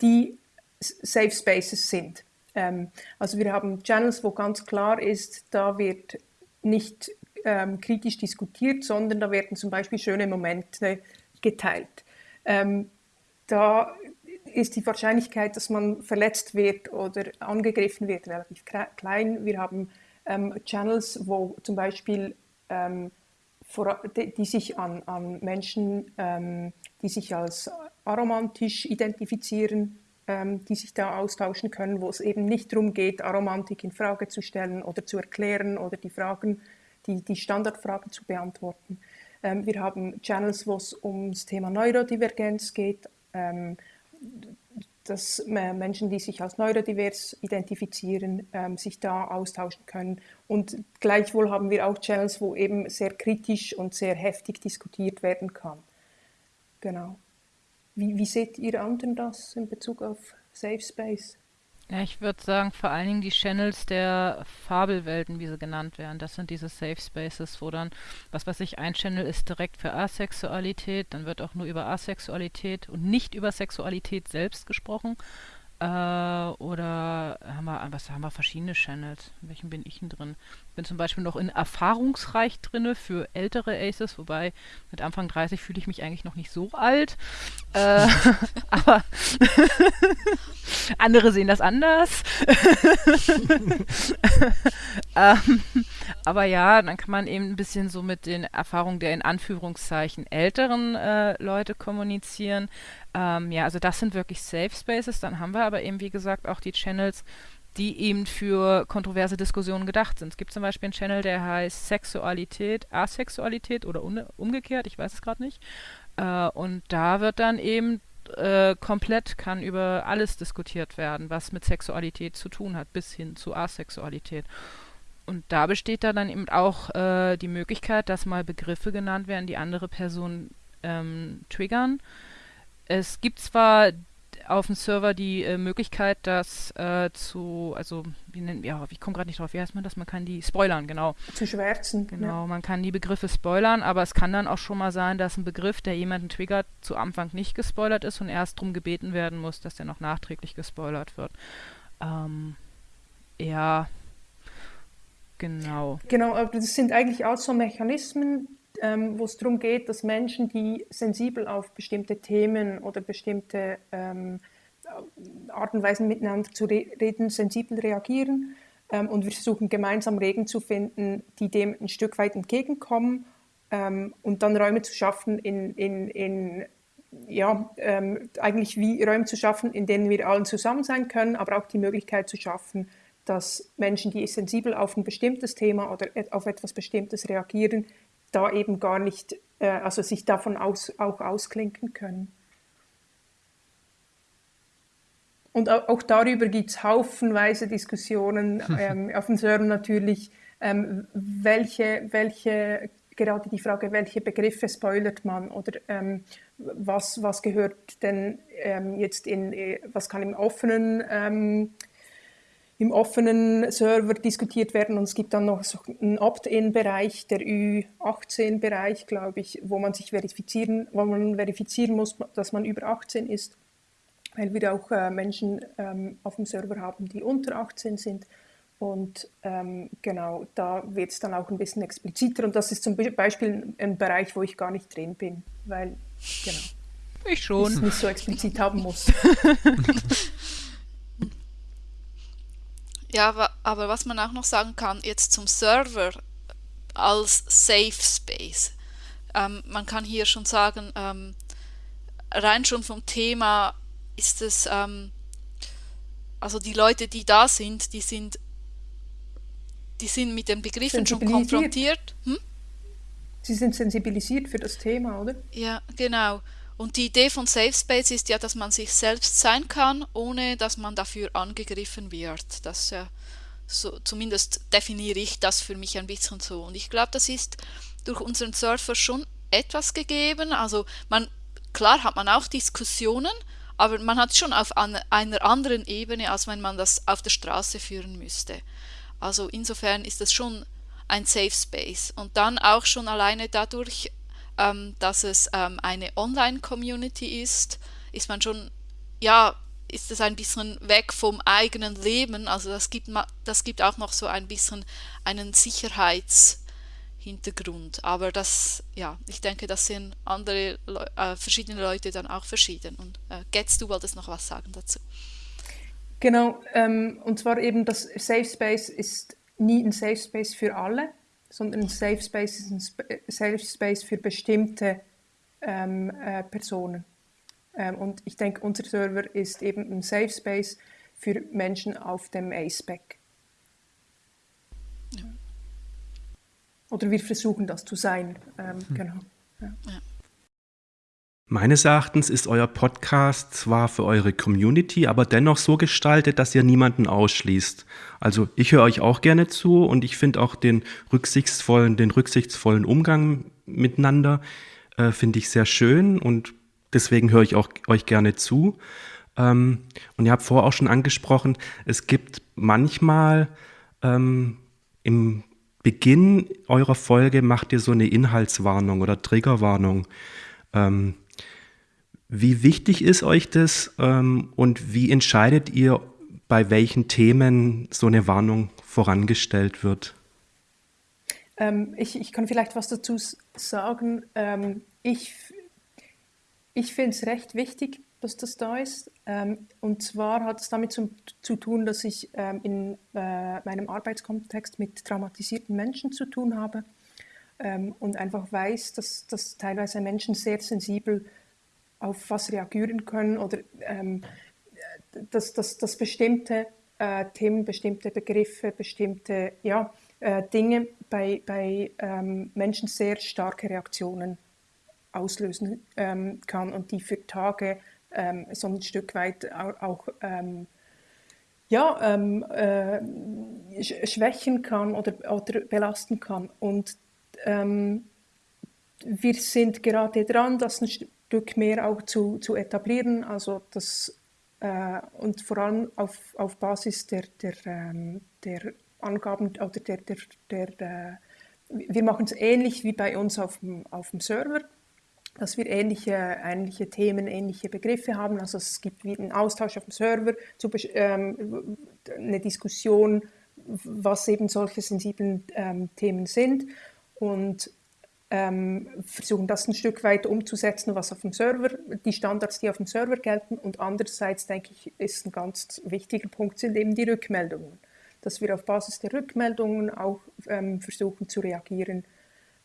Speaker 1: die Safe Spaces sind. Ähm, also wir haben Channels, wo ganz klar ist, da wird nicht ähm, kritisch diskutiert, sondern da werden zum Beispiel schöne Momente geteilt. Ähm, da ist die Wahrscheinlichkeit, dass man verletzt wird oder angegriffen wird, relativ klein. Wir haben ähm, Channels, wo zum Beispiel ähm, die, sich an, an Menschen, ähm, die sich als aromantisch identifizieren, ähm, die sich da austauschen können, wo es eben nicht darum geht, Aromantik in Frage zu stellen oder zu erklären oder die Fragen, die, die Standardfragen zu beantworten. Ähm, wir haben Channels, wo es ums Thema Neurodivergenz geht, ähm, dass Menschen, die sich als neurodivers identifizieren, ähm, sich da austauschen können. Und gleichwohl haben wir auch Channels, wo eben sehr kritisch und sehr heftig diskutiert werden kann. Genau. Wie, wie seht ihr anderen das in Bezug auf Safe Space?
Speaker 5: Ja, ich würde sagen, vor allen Dingen die Channels der Fabelwelten, wie sie genannt werden. Das sind diese Safe Spaces, wo dann, was weiß ich, ein Channel ist direkt für Asexualität, dann wird auch nur über Asexualität und nicht über Sexualität selbst gesprochen. Äh, oder haben wir, was haben wir verschiedene Channels? In welchen bin ich denn drin? Bin zum Beispiel noch in Erfahrungsreich drinne für ältere Aces, wobei mit Anfang 30 fühle ich mich eigentlich noch nicht so alt. Äh, aber andere sehen das anders. ähm, aber ja, dann kann man eben ein bisschen so mit den Erfahrungen der in Anführungszeichen älteren äh, Leute kommunizieren. Ähm, ja, also das sind wirklich Safe Spaces. Dann haben wir aber eben, wie gesagt, auch die Channels, die eben für kontroverse Diskussionen gedacht sind. Es gibt zum Beispiel einen Channel, der heißt Sexualität, Asexualität oder umgekehrt, ich weiß es gerade nicht. Äh, und da wird dann eben äh, komplett kann über alles diskutiert werden, was mit Sexualität zu tun hat, bis hin zu Asexualität. Und da besteht da dann eben auch äh, die Möglichkeit, dass mal Begriffe genannt werden, die andere Personen ähm, triggern. Es gibt zwar auf dem Server die äh, Möglichkeit, das äh, zu, also wie nennen ja, ich komme gerade nicht drauf, wie heißt man das? Man kann die spoilern, genau.
Speaker 1: Zu schwärzen.
Speaker 5: Genau, ja. man kann die Begriffe spoilern, aber es kann dann auch schon mal sein, dass ein Begriff, der jemanden triggert, zu Anfang nicht gespoilert ist und erst darum gebeten werden muss, dass der noch nachträglich gespoilert wird. Ähm, ja, genau.
Speaker 1: Genau, aber das sind eigentlich auch so Mechanismen, ähm, wo es darum geht, dass Menschen, die sensibel auf bestimmte Themen oder bestimmte ähm, Art und Weisen miteinander zu re reden, sensibel reagieren. Ähm, und wir versuchen gemeinsam Regeln zu finden, die dem ein Stück weit entgegenkommen ähm, und dann Räume zu schaffen, in, in, in ja, ähm, eigentlich wie Räume zu schaffen, in denen wir allen zusammen sein können, aber auch die Möglichkeit zu schaffen, dass Menschen, die sensibel auf ein bestimmtes Thema oder auf etwas Bestimmtes reagieren, da eben gar nicht, äh, also sich davon aus, auch ausklinken können. Und auch darüber gibt es haufenweise Diskussionen ähm, auf dem Server natürlich, ähm, welche, welche, gerade die Frage, welche Begriffe spoilert man oder ähm, was, was gehört denn ähm, jetzt in, äh, was kann im offenen ähm, im offenen Server diskutiert werden und es gibt dann noch so einen Opt-in-Bereich, der Ü18-Bereich, glaube ich, wo man sich verifizieren, wo man verifizieren muss, dass man über 18 ist, weil wir auch äh, Menschen ähm, auf dem Server haben, die unter 18 sind. Und ähm, genau, da wird es dann auch ein bisschen expliziter und das ist zum Beispiel ein Bereich, wo ich gar nicht drin bin, weil, genau.
Speaker 5: Ich schon.
Speaker 1: Ich es nicht so explizit haben muss.
Speaker 4: Ja, aber was man auch noch sagen kann, jetzt zum Server als Safe Space. Ähm, man kann hier schon sagen, ähm, rein schon vom Thema ist es, ähm, also die Leute, die da sind, die sind, die sind mit den Begriffen schon konfrontiert. Hm?
Speaker 1: Sie sind sensibilisiert für das Thema, oder?
Speaker 4: Ja, genau. Und die Idee von Safe Space ist ja, dass man sich selbst sein kann, ohne dass man dafür angegriffen wird. Das ja so, zumindest definiere ich das für mich ein bisschen so. Und ich glaube, das ist durch unseren Surfer schon etwas gegeben. Also man, klar hat man auch Diskussionen, aber man hat schon auf einer anderen Ebene, als wenn man das auf der Straße führen müsste. Also insofern ist das schon ein Safe Space. Und dann auch schon alleine dadurch ähm, dass es ähm, eine Online-Community ist, ist man schon, ja, ist es ein bisschen weg vom eigenen Leben. Also das gibt, das gibt auch noch so ein bisschen einen Sicherheitshintergrund. Aber das, ja, ich denke, das sind andere, äh, verschiedene Leute dann auch verschieden. Und äh, Getz, du wolltest noch was sagen dazu.
Speaker 1: Genau, ähm, und zwar eben das Safe Space ist nie ein Safe Space für alle sondern ein Safe Space ist ein Sp Safe Space für bestimmte ähm, äh, Personen. Ähm, und ich denke, unser Server ist eben ein Safe Space für Menschen auf dem A-Spec. Ja. Oder wir versuchen das zu sein. Ähm, hm. Genau. Ja. Ja.
Speaker 3: Meines Erachtens ist euer Podcast zwar für eure Community, aber dennoch so gestaltet, dass ihr niemanden ausschließt. Also ich höre euch auch gerne zu und ich finde auch den rücksichtsvollen, den rücksichtsvollen Umgang miteinander äh, finde ich sehr schön und deswegen höre ich auch euch gerne zu. Ähm, und ihr habt vorher auch schon angesprochen, es gibt manchmal ähm, im Beginn eurer Folge macht ihr so eine Inhaltswarnung oder Triggerwarnung. Ähm, wie wichtig ist euch das ähm, und wie entscheidet ihr, bei welchen Themen so eine Warnung vorangestellt wird?
Speaker 1: Ähm, ich, ich, kann vielleicht was dazu sagen. Ähm, ich ich finde es recht wichtig, dass das da ist. Ähm, und zwar hat es damit zu, zu tun, dass ich ähm, in äh, meinem Arbeitskontext mit traumatisierten Menschen zu tun habe ähm, und einfach weiß, dass, dass teilweise Menschen sehr sensibel sind auf was reagieren können oder ähm, dass, dass, dass bestimmte äh, Themen, bestimmte Begriffe, bestimmte ja, äh, Dinge bei, bei ähm, Menschen sehr starke Reaktionen auslösen ähm, kann und die für Tage ähm, so ein Stück weit auch, auch ähm, ja, ähm, äh, schwächen kann oder, oder belasten kann. Und wir sind gerade dran, das ein Stück mehr auch zu, zu etablieren, also das, äh, und vor allem auf, auf Basis der, der, ähm, der Angaben oder der, der, der äh, wir machen es ähnlich wie bei uns auf dem, auf dem Server, dass wir ähnliche, ähnliche Themen, ähnliche Begriffe haben. Also es gibt wie einen Austausch auf dem Server, zu, ähm, eine Diskussion, was eben solche sensiblen ähm, Themen sind. Und ähm, versuchen das ein Stück weit umzusetzen, was auf dem Server, die Standards, die auf dem Server gelten. Und andererseits, denke ich, ist ein ganz wichtiger Punkt, sind eben die Rückmeldungen. Dass wir auf Basis der Rückmeldungen auch ähm, versuchen zu reagieren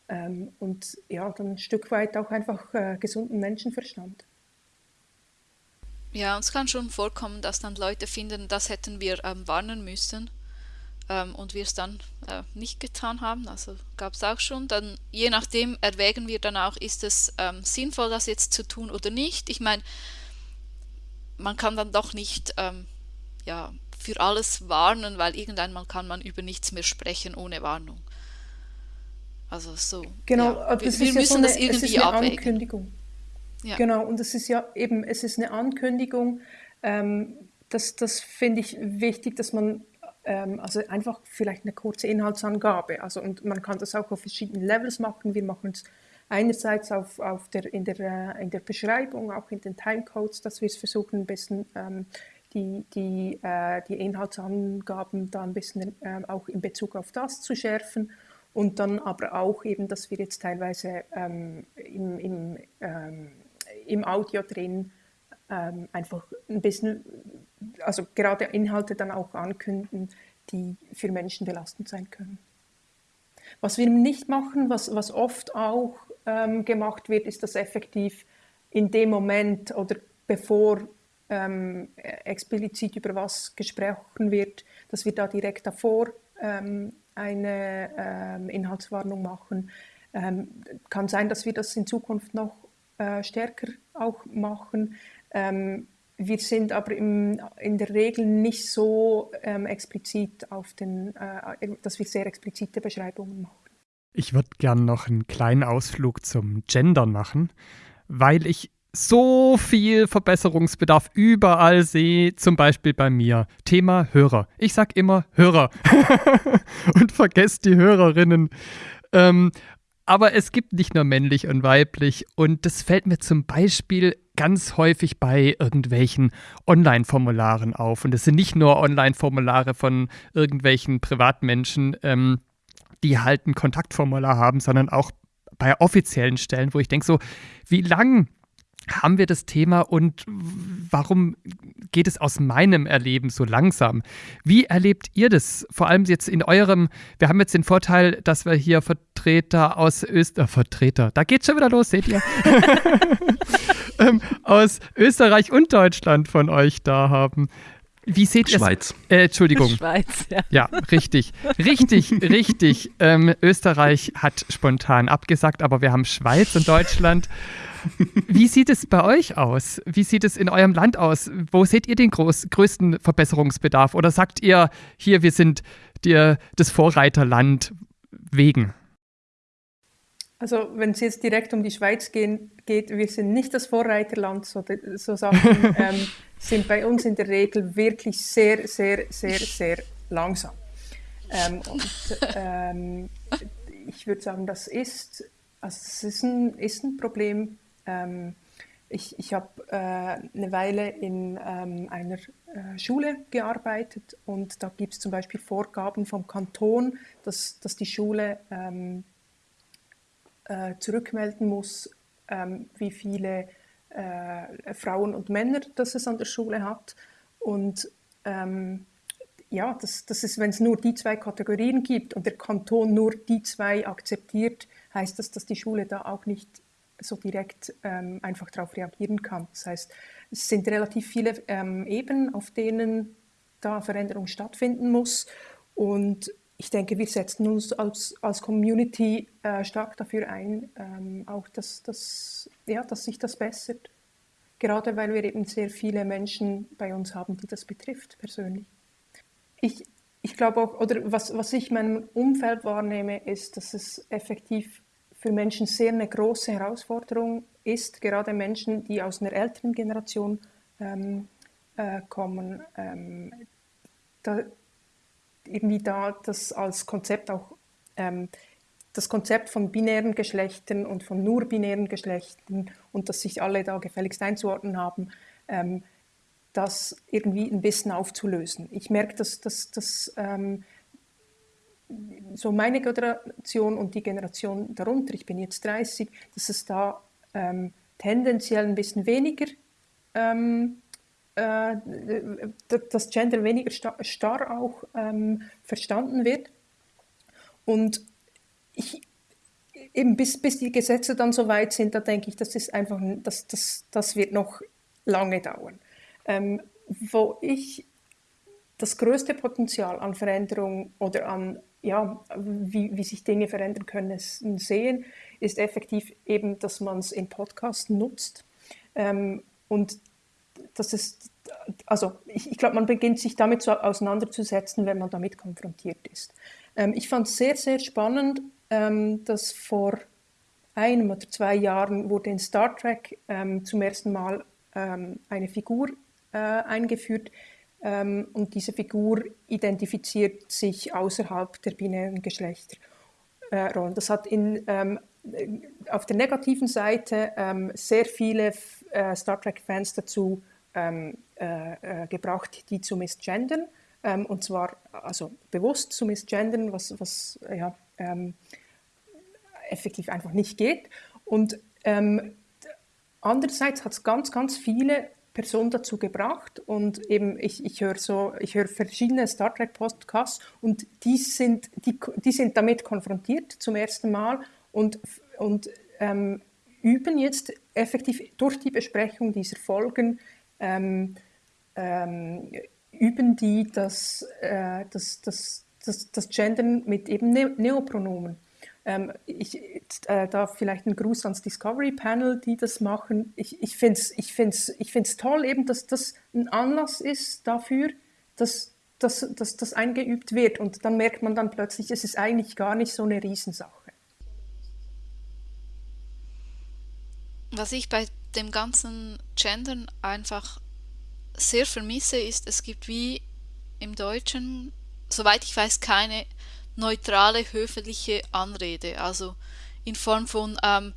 Speaker 1: ähm, und ja, dann ein Stück weit auch einfach äh, gesunden Menschenverstand.
Speaker 4: Ja, uns kann schon vorkommen, dass dann Leute finden, das hätten wir ähm, warnen müssen. Ähm, und wir es dann äh, nicht getan haben, also gab es auch schon, dann je nachdem erwägen wir dann auch, ist es ähm, sinnvoll, das jetzt zu tun oder nicht. Ich meine, man kann dann doch nicht ähm, ja, für alles warnen, weil irgendeinmal kann man über nichts mehr sprechen ohne Warnung. Also so.
Speaker 1: Genau, ja. wir, wir müssen ja so eine, das irgendwie es ist eine abwägen. Ankündigung. Ja. Genau, und es ist ja eben, es ist eine Ankündigung. Ähm, das das finde ich wichtig, dass man also einfach vielleicht eine kurze Inhaltsangabe. Also und man kann das auch auf verschiedenen Levels machen. Wir machen es einerseits auf, auf der, in, der, äh, in der Beschreibung, auch in den Timecodes, dass wir es versuchen, ein bisschen ähm, die, die, äh, die Inhaltsangaben da ein bisschen äh, auch in Bezug auf das zu schärfen und dann aber auch eben, dass wir jetzt teilweise ähm, im, im, ähm, im Audio drin ähm, einfach ein bisschen, also gerade Inhalte dann auch ankündigen, die für Menschen belastend sein können. Was wir nicht machen, was, was oft auch ähm, gemacht wird, ist, dass effektiv in dem Moment oder bevor ähm, explizit über was gesprochen wird, dass wir da direkt davor ähm, eine ähm, Inhaltswarnung machen. Ähm, kann sein, dass wir das in Zukunft noch äh, stärker auch machen. Ähm, wir sind aber im, in der Regel nicht so ähm, explizit auf den, äh, dass wir sehr explizite Beschreibungen machen.
Speaker 2: Ich würde gerne noch einen kleinen Ausflug zum Gendern machen, weil ich so viel Verbesserungsbedarf überall sehe, zum Beispiel bei mir. Thema Hörer. Ich sage immer Hörer und vergesst die Hörerinnen. Ähm, aber es gibt nicht nur männlich und weiblich und das fällt mir zum Beispiel ganz häufig bei irgendwelchen Online-Formularen auf. Und es sind nicht nur Online-Formulare von irgendwelchen Privatmenschen, ähm, die halt ein Kontaktformular haben, sondern auch bei offiziellen Stellen, wo ich denke so, wie lang haben wir das Thema und warum geht es aus meinem Erleben so langsam? Wie erlebt ihr das? Vor allem jetzt in eurem, wir haben jetzt den Vorteil, dass wir hier Vertreter aus Österreich, äh, Vertreter, da geht's schon wieder los, seht ihr? ähm, aus Österreich und Deutschland von euch da haben. Wie seht ihr
Speaker 3: Schweiz.
Speaker 2: Äh, Entschuldigung. Schweiz, ja. Ja, richtig. Richtig, richtig. Ähm, Österreich hat spontan abgesagt, aber wir haben Schweiz und Deutschland. Wie sieht es bei euch aus? Wie sieht es in eurem Land aus? Wo seht ihr den groß, größten Verbesserungsbedarf? Oder sagt ihr, hier, wir sind dir das Vorreiterland wegen?
Speaker 1: Also wenn es jetzt direkt um die Schweiz gehen, geht, wir sind nicht das Vorreiterland, so, so Sachen ähm, sind bei uns in der Regel wirklich sehr, sehr, sehr, sehr langsam. Ähm, und ähm, ich würde sagen, das ist, also es ist ein, ist ein Problem ähm, ich ich habe äh, eine Weile in ähm, einer äh, Schule gearbeitet und da gibt es zum Beispiel Vorgaben vom Kanton, dass, dass die Schule ähm, äh, zurückmelden muss, ähm, wie viele äh, Frauen und Männer das es an der Schule hat. Und ähm, ja, das, das ist, wenn es nur die zwei Kategorien gibt und der Kanton nur die zwei akzeptiert, heißt das, dass die Schule da auch nicht so direkt ähm, einfach darauf reagieren kann. Das heißt, es sind relativ viele ähm, Ebenen, auf denen da Veränderung stattfinden muss. Und ich denke, wir setzen uns als, als Community äh, stark dafür ein, ähm, auch dass, dass, ja, dass sich das bessert. Gerade weil wir eben sehr viele Menschen bei uns haben, die das betrifft, persönlich. Ich, ich glaube auch, oder was, was ich in meinem Umfeld wahrnehme, ist, dass es effektiv für Menschen sehr eine große Herausforderung ist, gerade Menschen, die aus einer älteren Generation ähm, äh, kommen, ähm, da, irgendwie da das als Konzept auch, ähm, das Konzept von binären Geschlechtern und von nur binären Geschlechtern und dass sich alle da gefälligst einzuordnen haben, ähm, das irgendwie ein bisschen aufzulösen. Ich merke, dass, dass, dass ähm, so meine Generation und die Generation darunter, ich bin jetzt 30, dass es da ähm, tendenziell ein bisschen weniger, ähm, äh, das Gender weniger star, starr auch ähm, verstanden wird. Und ich, eben bis, bis die Gesetze dann so weit sind, da denke ich, das ist einfach, das, das, das wird noch lange dauern. Ähm, wo ich das größte Potenzial an Veränderung oder an, ja, wie, wie sich Dinge verändern können, sehen, ist effektiv eben, dass man es in Podcasts nutzt. Ähm, und das ist, also ich, ich glaube, man beginnt sich damit so auseinanderzusetzen, wenn man damit konfrontiert ist. Ähm, ich fand es sehr, sehr spannend, ähm, dass vor einem oder zwei Jahren wurde in Star Trek ähm, zum ersten Mal ähm, eine Figur äh, eingeführt, ähm, und diese Figur identifiziert sich außerhalb der binären Geschlechterrollen. Äh, das hat in, ähm, auf der negativen Seite ähm, sehr viele äh, Star Trek-Fans dazu ähm, äh, äh, gebracht, die zu misgendern. Ähm, und zwar also bewusst zu misgendern, was, was ja, ähm, effektiv einfach nicht geht. Und andererseits hat es ganz, ganz viele Person dazu gebracht und eben ich, ich höre so, ich höre verschiedene Star Trek Podcasts und die sind, die, die sind damit konfrontiert zum ersten Mal und, und ähm, üben jetzt effektiv durch die Besprechung dieser Folgen ähm, ähm, üben die das, äh, das, das, das, das Gendern mit eben ne Neopronomen. Ähm, ich äh, darf vielleicht einen Gruß ans Discovery Panel, die das machen. Ich, ich finde es ich find's, ich find's toll, eben, dass das ein Anlass ist dafür, dass, dass, dass das eingeübt wird. Und dann merkt man dann plötzlich, es ist eigentlich gar nicht so eine Riesensache.
Speaker 4: Was ich bei dem ganzen Gendern einfach sehr vermisse, ist, es gibt wie im Deutschen, soweit ich weiß, keine neutrale, höfliche Anrede. Also in Form von, ähm,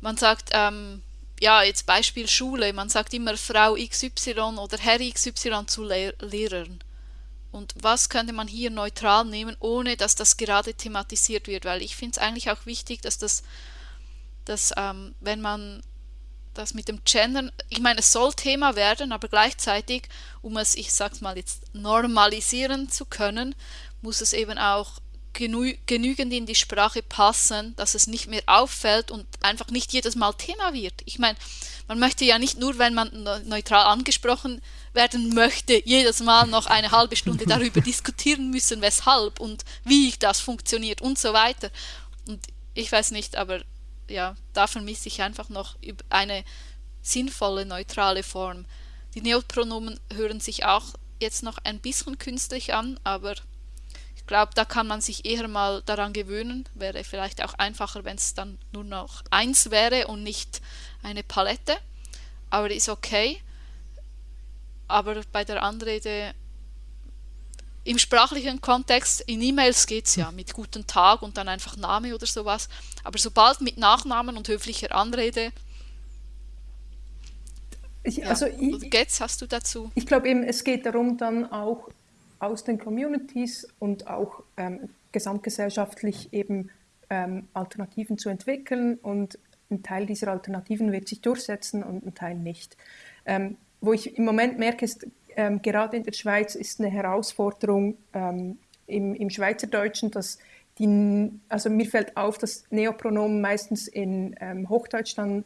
Speaker 4: man sagt, ähm, ja, jetzt Beispiel Schule, man sagt immer Frau XY oder Herr XY zu Lehr Lehrern. Und was könnte man hier neutral nehmen, ohne dass das gerade thematisiert wird? Weil ich finde es eigentlich auch wichtig, dass das, dass ähm, wenn man das mit dem Gendern, ich meine, es soll Thema werden, aber gleichzeitig, um es, ich sag's mal jetzt, normalisieren zu können, muss es eben auch genü genügend in die Sprache passen, dass es nicht mehr auffällt und einfach nicht jedes Mal Thema wird. Ich meine, man möchte ja nicht nur, wenn man neutral angesprochen werden möchte, jedes Mal noch eine halbe Stunde darüber diskutieren müssen, weshalb und wie das funktioniert und so weiter. Und ich weiß nicht, aber ja, da vermisse ich einfach noch eine sinnvolle, neutrale Form. Die Neopronomen hören sich auch jetzt noch ein bisschen künstlich an, aber glaube, da kann man sich eher mal daran gewöhnen. Wäre vielleicht auch einfacher, wenn es dann nur noch eins wäre und nicht eine Palette. Aber ist okay. Aber bei der Anrede im sprachlichen Kontext, in E-Mails geht es ja mit guten Tag und dann einfach Name oder sowas. Aber sobald mit Nachnamen und höflicher Anrede.
Speaker 1: Ich, also ja.
Speaker 4: ich, Getz, hast du dazu?
Speaker 1: Ich glaube eben, es geht darum, dann auch aus den Communities und auch ähm, gesamtgesellschaftlich eben ähm, Alternativen zu entwickeln und ein Teil dieser Alternativen wird sich durchsetzen und ein Teil nicht. Ähm, wo ich im Moment merke, ist, ähm, gerade in der Schweiz ist eine Herausforderung ähm, im, im Schweizerdeutschen, dass die, also mir fällt auf, dass Neopronomen meistens in ähm, Hochdeutsch dann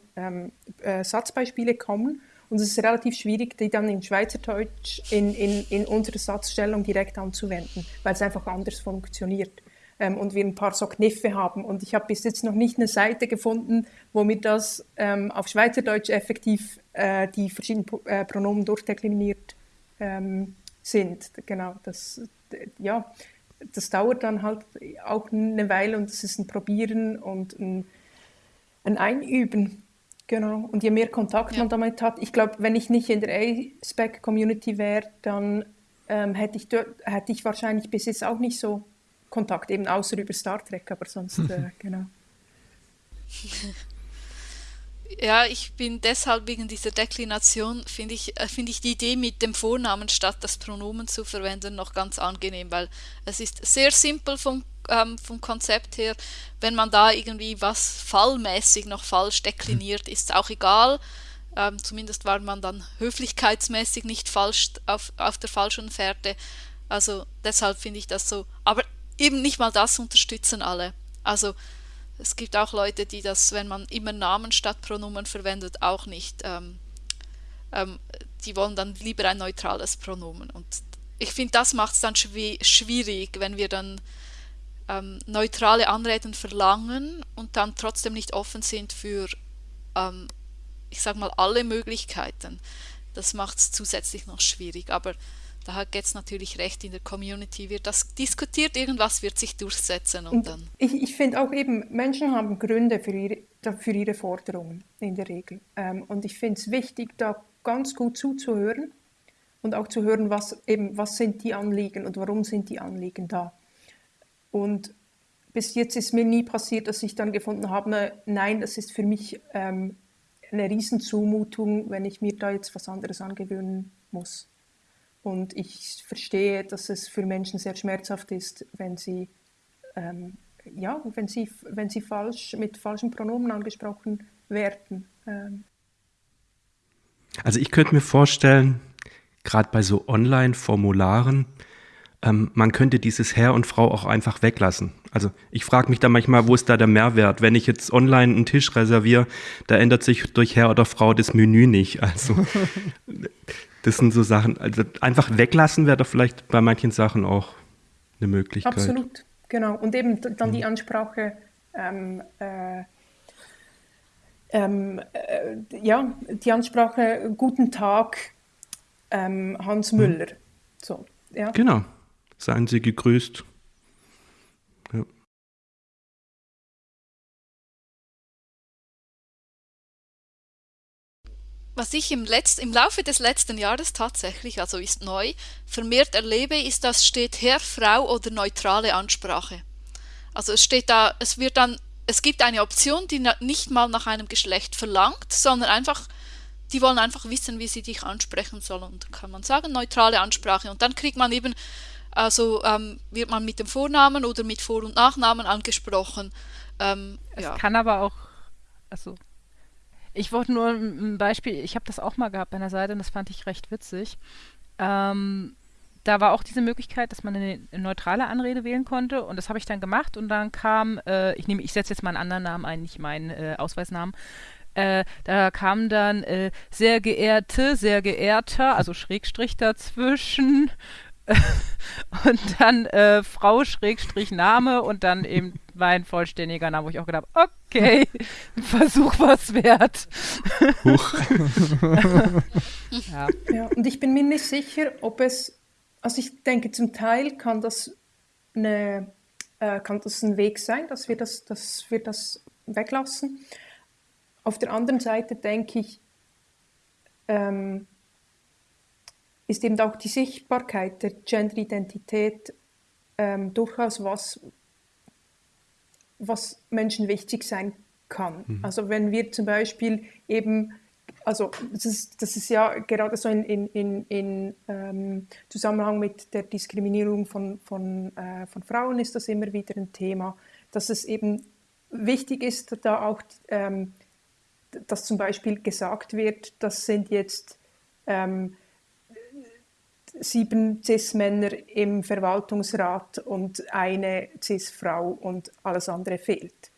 Speaker 1: äh, Satzbeispiele kommen und es ist relativ schwierig, die dann in Schweizerdeutsch in, in, in unserer Satzstellung direkt anzuwenden, weil es einfach anders funktioniert. Ähm, und wir ein paar so Kniffe haben. Und ich habe bis jetzt noch nicht eine Seite gefunden, wo mir das ähm, auf Schweizerdeutsch effektiv äh, die verschiedenen äh, Pronomen durchdekliniert ähm, sind. Genau, das, ja, das dauert dann halt auch eine Weile und es ist ein Probieren und ein, ein Einüben. Genau, und je mehr Kontakt ja. man damit hat, ich glaube, wenn ich nicht in der A-Spec-Community wäre, dann ähm, hätte, ich dort, hätte ich wahrscheinlich bis jetzt auch nicht so Kontakt, eben außer über Star Trek, aber sonst, äh, genau.
Speaker 4: Ja, ich bin deshalb wegen dieser Deklination, finde ich, äh, find ich die Idee mit dem Vornamen statt das Pronomen zu verwenden noch ganz angenehm, weil es ist sehr simpel vom ähm, vom Konzept her, wenn man da irgendwie was fallmäßig noch falsch dekliniert, ist es auch egal. Ähm, zumindest war man dann höflichkeitsmäßig nicht falsch auf, auf der falschen Fährte. Also deshalb finde ich das so. Aber eben nicht mal das unterstützen alle. Also es gibt auch Leute, die das, wenn man immer Namen statt Pronomen verwendet, auch nicht. Ähm, ähm, die wollen dann lieber ein neutrales Pronomen. Und ich finde, das macht es dann schwierig, wenn wir dann ähm, neutrale Anreden verlangen und dann trotzdem nicht offen sind für, ähm, ich sage mal, alle Möglichkeiten. Das macht es zusätzlich noch schwierig. Aber da hat jetzt natürlich recht, in der Community wird das diskutiert, irgendwas wird sich durchsetzen und, und dann.
Speaker 1: Ich, ich finde auch eben, Menschen haben Gründe für ihre, für ihre Forderungen in der Regel. Ähm, und ich finde es wichtig, da ganz gut zuzuhören und auch zu hören, was eben, was sind die Anliegen und warum sind die Anliegen da. Und bis jetzt ist mir nie passiert, dass ich dann gefunden habe, nein, das ist für mich ähm, eine Riesenzumutung, wenn ich mir da jetzt was anderes angewöhnen muss. Und ich verstehe, dass es für Menschen sehr schmerzhaft ist, wenn sie, ähm, ja, wenn sie, wenn sie falsch, mit falschen Pronomen angesprochen werden. Ähm.
Speaker 3: Also ich könnte mir vorstellen, gerade bei so Online-Formularen, ähm, man könnte dieses Herr und Frau auch einfach weglassen. Also ich frage mich da manchmal, wo ist da der Mehrwert? Wenn ich jetzt online einen Tisch reserviere, da ändert sich durch Herr oder Frau das Menü nicht. Also das sind so Sachen, also einfach weglassen wäre doch vielleicht bei manchen Sachen auch eine Möglichkeit.
Speaker 1: Absolut, genau. Und eben dann die mhm. Ansprache, ähm, äh, ähm, äh, ja, die Ansprache, guten Tag, ähm, Hans mhm. Müller. So,
Speaker 3: ja. Genau. Seien Sie gegrüßt.
Speaker 4: Was ich im, Letz-, im Laufe des letzten Jahres tatsächlich, also ist neu, vermehrt erlebe, ist, dass steht Herr, Frau oder neutrale Ansprache. Also es steht da, es wird dann, es gibt eine Option, die nicht mal nach einem Geschlecht verlangt, sondern einfach, die wollen einfach wissen, wie sie dich ansprechen sollen. Und kann man sagen, neutrale Ansprache. Und dann kriegt man eben also ähm, wird man mit dem Vornamen oder mit Vor- und Nachnamen angesprochen. Ähm,
Speaker 5: es ja. kann aber auch, also ich wollte nur ein Beispiel, ich habe das auch mal gehabt bei einer Seite und das fand ich recht witzig. Ähm, da war auch diese Möglichkeit, dass man eine, neutrale Anrede wählen konnte und das habe ich dann gemacht und dann kam, äh, ich nehme, ich setze jetzt mal einen anderen Namen ein, nicht meinen äh, Ausweisnamen. Äh, da kam dann äh, sehr geehrte, sehr geehrter, also Schrägstrich dazwischen, und dann äh, Frau Schrägstrich Name und dann eben mein vollständiger Name, wo ich auch gedacht habe, okay, Versuch was wert. Huch.
Speaker 1: ja. ja, und ich bin mir nicht sicher, ob es, also ich denke, zum Teil kann das eine, äh, kann das ein Weg sein, dass wir das, dass wir das weglassen. Auf der anderen Seite denke ich, ähm, ist eben auch die Sichtbarkeit der Genderidentität ähm, durchaus was, was Menschen wichtig sein kann. Mhm. Also wenn wir zum Beispiel eben, also das ist, das ist ja gerade so in, in, in, in ähm, Zusammenhang mit der Diskriminierung von, von, äh, von Frauen ist das immer wieder ein Thema, dass es eben wichtig ist, da auch, ähm, dass zum Beispiel gesagt wird, das sind jetzt ähm, sieben CIS-Männer im Verwaltungsrat und eine CIS-Frau und alles andere fehlt.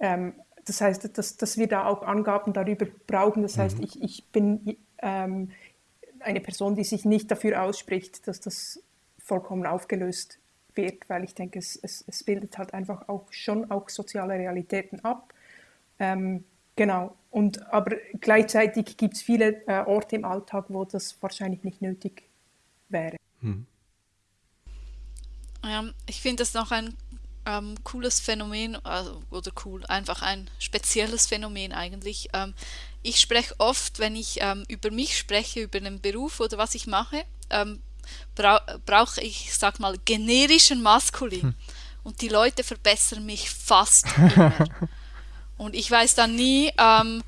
Speaker 1: Ähm, das heißt, dass, dass wir da auch Angaben darüber brauchen. Das heißt, mhm. ich, ich bin ähm, eine Person, die sich nicht dafür ausspricht, dass das vollkommen aufgelöst wird, weil ich denke, es, es, es bildet halt einfach auch schon auch soziale Realitäten ab. Ähm, genau. Und, aber gleichzeitig gibt es viele äh, Orte im Alltag, wo das wahrscheinlich nicht nötig ist wäre. Hm.
Speaker 4: Ja, ich finde das noch ein ähm, cooles Phänomen, also, oder cool, einfach ein spezielles Phänomen eigentlich. Ähm, ich spreche oft, wenn ich ähm, über mich spreche, über den Beruf oder was ich mache, ähm, bra brauche ich, sag mal, generischen Maskulin. Hm. Und die Leute verbessern mich fast immer. Und ich weiß dann nie, ähm,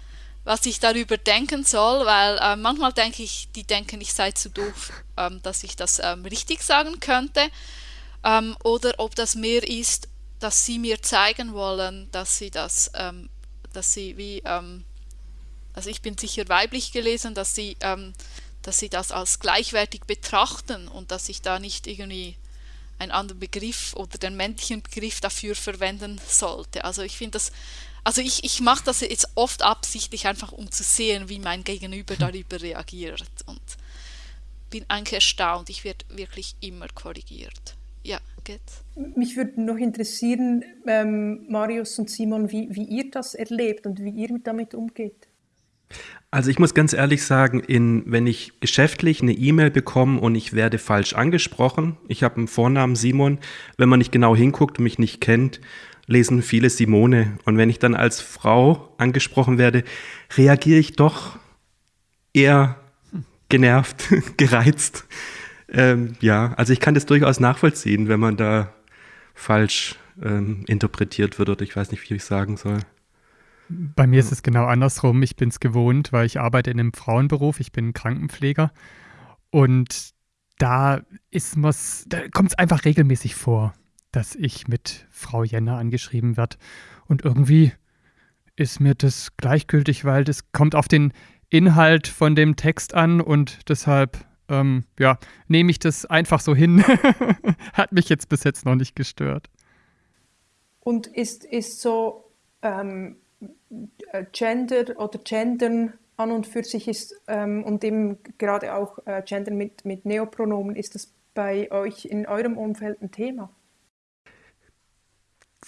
Speaker 4: was ich darüber denken soll, weil äh, manchmal denke ich, die denken, ich sei zu doof, ähm, dass ich das ähm, richtig sagen könnte. Ähm, oder ob das mehr ist, dass sie mir zeigen wollen, dass sie das, ähm, dass sie wie, ähm, also ich bin sicher weiblich gelesen, dass sie, ähm, dass sie das als gleichwertig betrachten und dass ich da nicht irgendwie einen anderen Begriff oder den männlichen Begriff dafür verwenden sollte. Also ich finde das also ich, ich mache das jetzt oft absichtlich einfach, um zu sehen, wie mein Gegenüber hm. darüber reagiert. Und bin eigentlich erstaunt. Ich werde wirklich immer korrigiert. Ja, geht's.
Speaker 1: Mich würde noch interessieren, ähm, Marius und Simon, wie, wie ihr das erlebt und wie ihr damit umgeht.
Speaker 3: Also ich muss ganz ehrlich sagen, in, wenn ich geschäftlich eine E-Mail bekomme und ich werde falsch angesprochen, ich habe einen Vornamen Simon, wenn man nicht genau hinguckt und mich nicht kennt, lesen viele Simone. Und wenn ich dann als Frau angesprochen werde, reagiere ich doch eher genervt, gereizt. Ähm, ja, also ich kann das durchaus nachvollziehen, wenn man da falsch ähm, interpretiert wird oder ich weiß nicht, wie ich sagen soll.
Speaker 2: Bei mir ist es genau andersrum. Ich bin es gewohnt, weil ich arbeite in einem Frauenberuf. Ich bin Krankenpfleger. Und da ist da kommt es einfach regelmäßig vor, dass ich mit Frau Jenner angeschrieben werde. Und irgendwie ist mir das gleichgültig, weil das kommt auf den Inhalt von dem Text an und deshalb, ähm, ja, nehme ich das einfach so hin. Hat mich jetzt bis jetzt noch nicht gestört.
Speaker 1: Und ist, ist so ähm, äh, Gender oder Gendern an und für sich ist ähm, und eben gerade auch äh, Gendern mit, mit Neopronomen, ist das bei euch in eurem Umfeld ein Thema?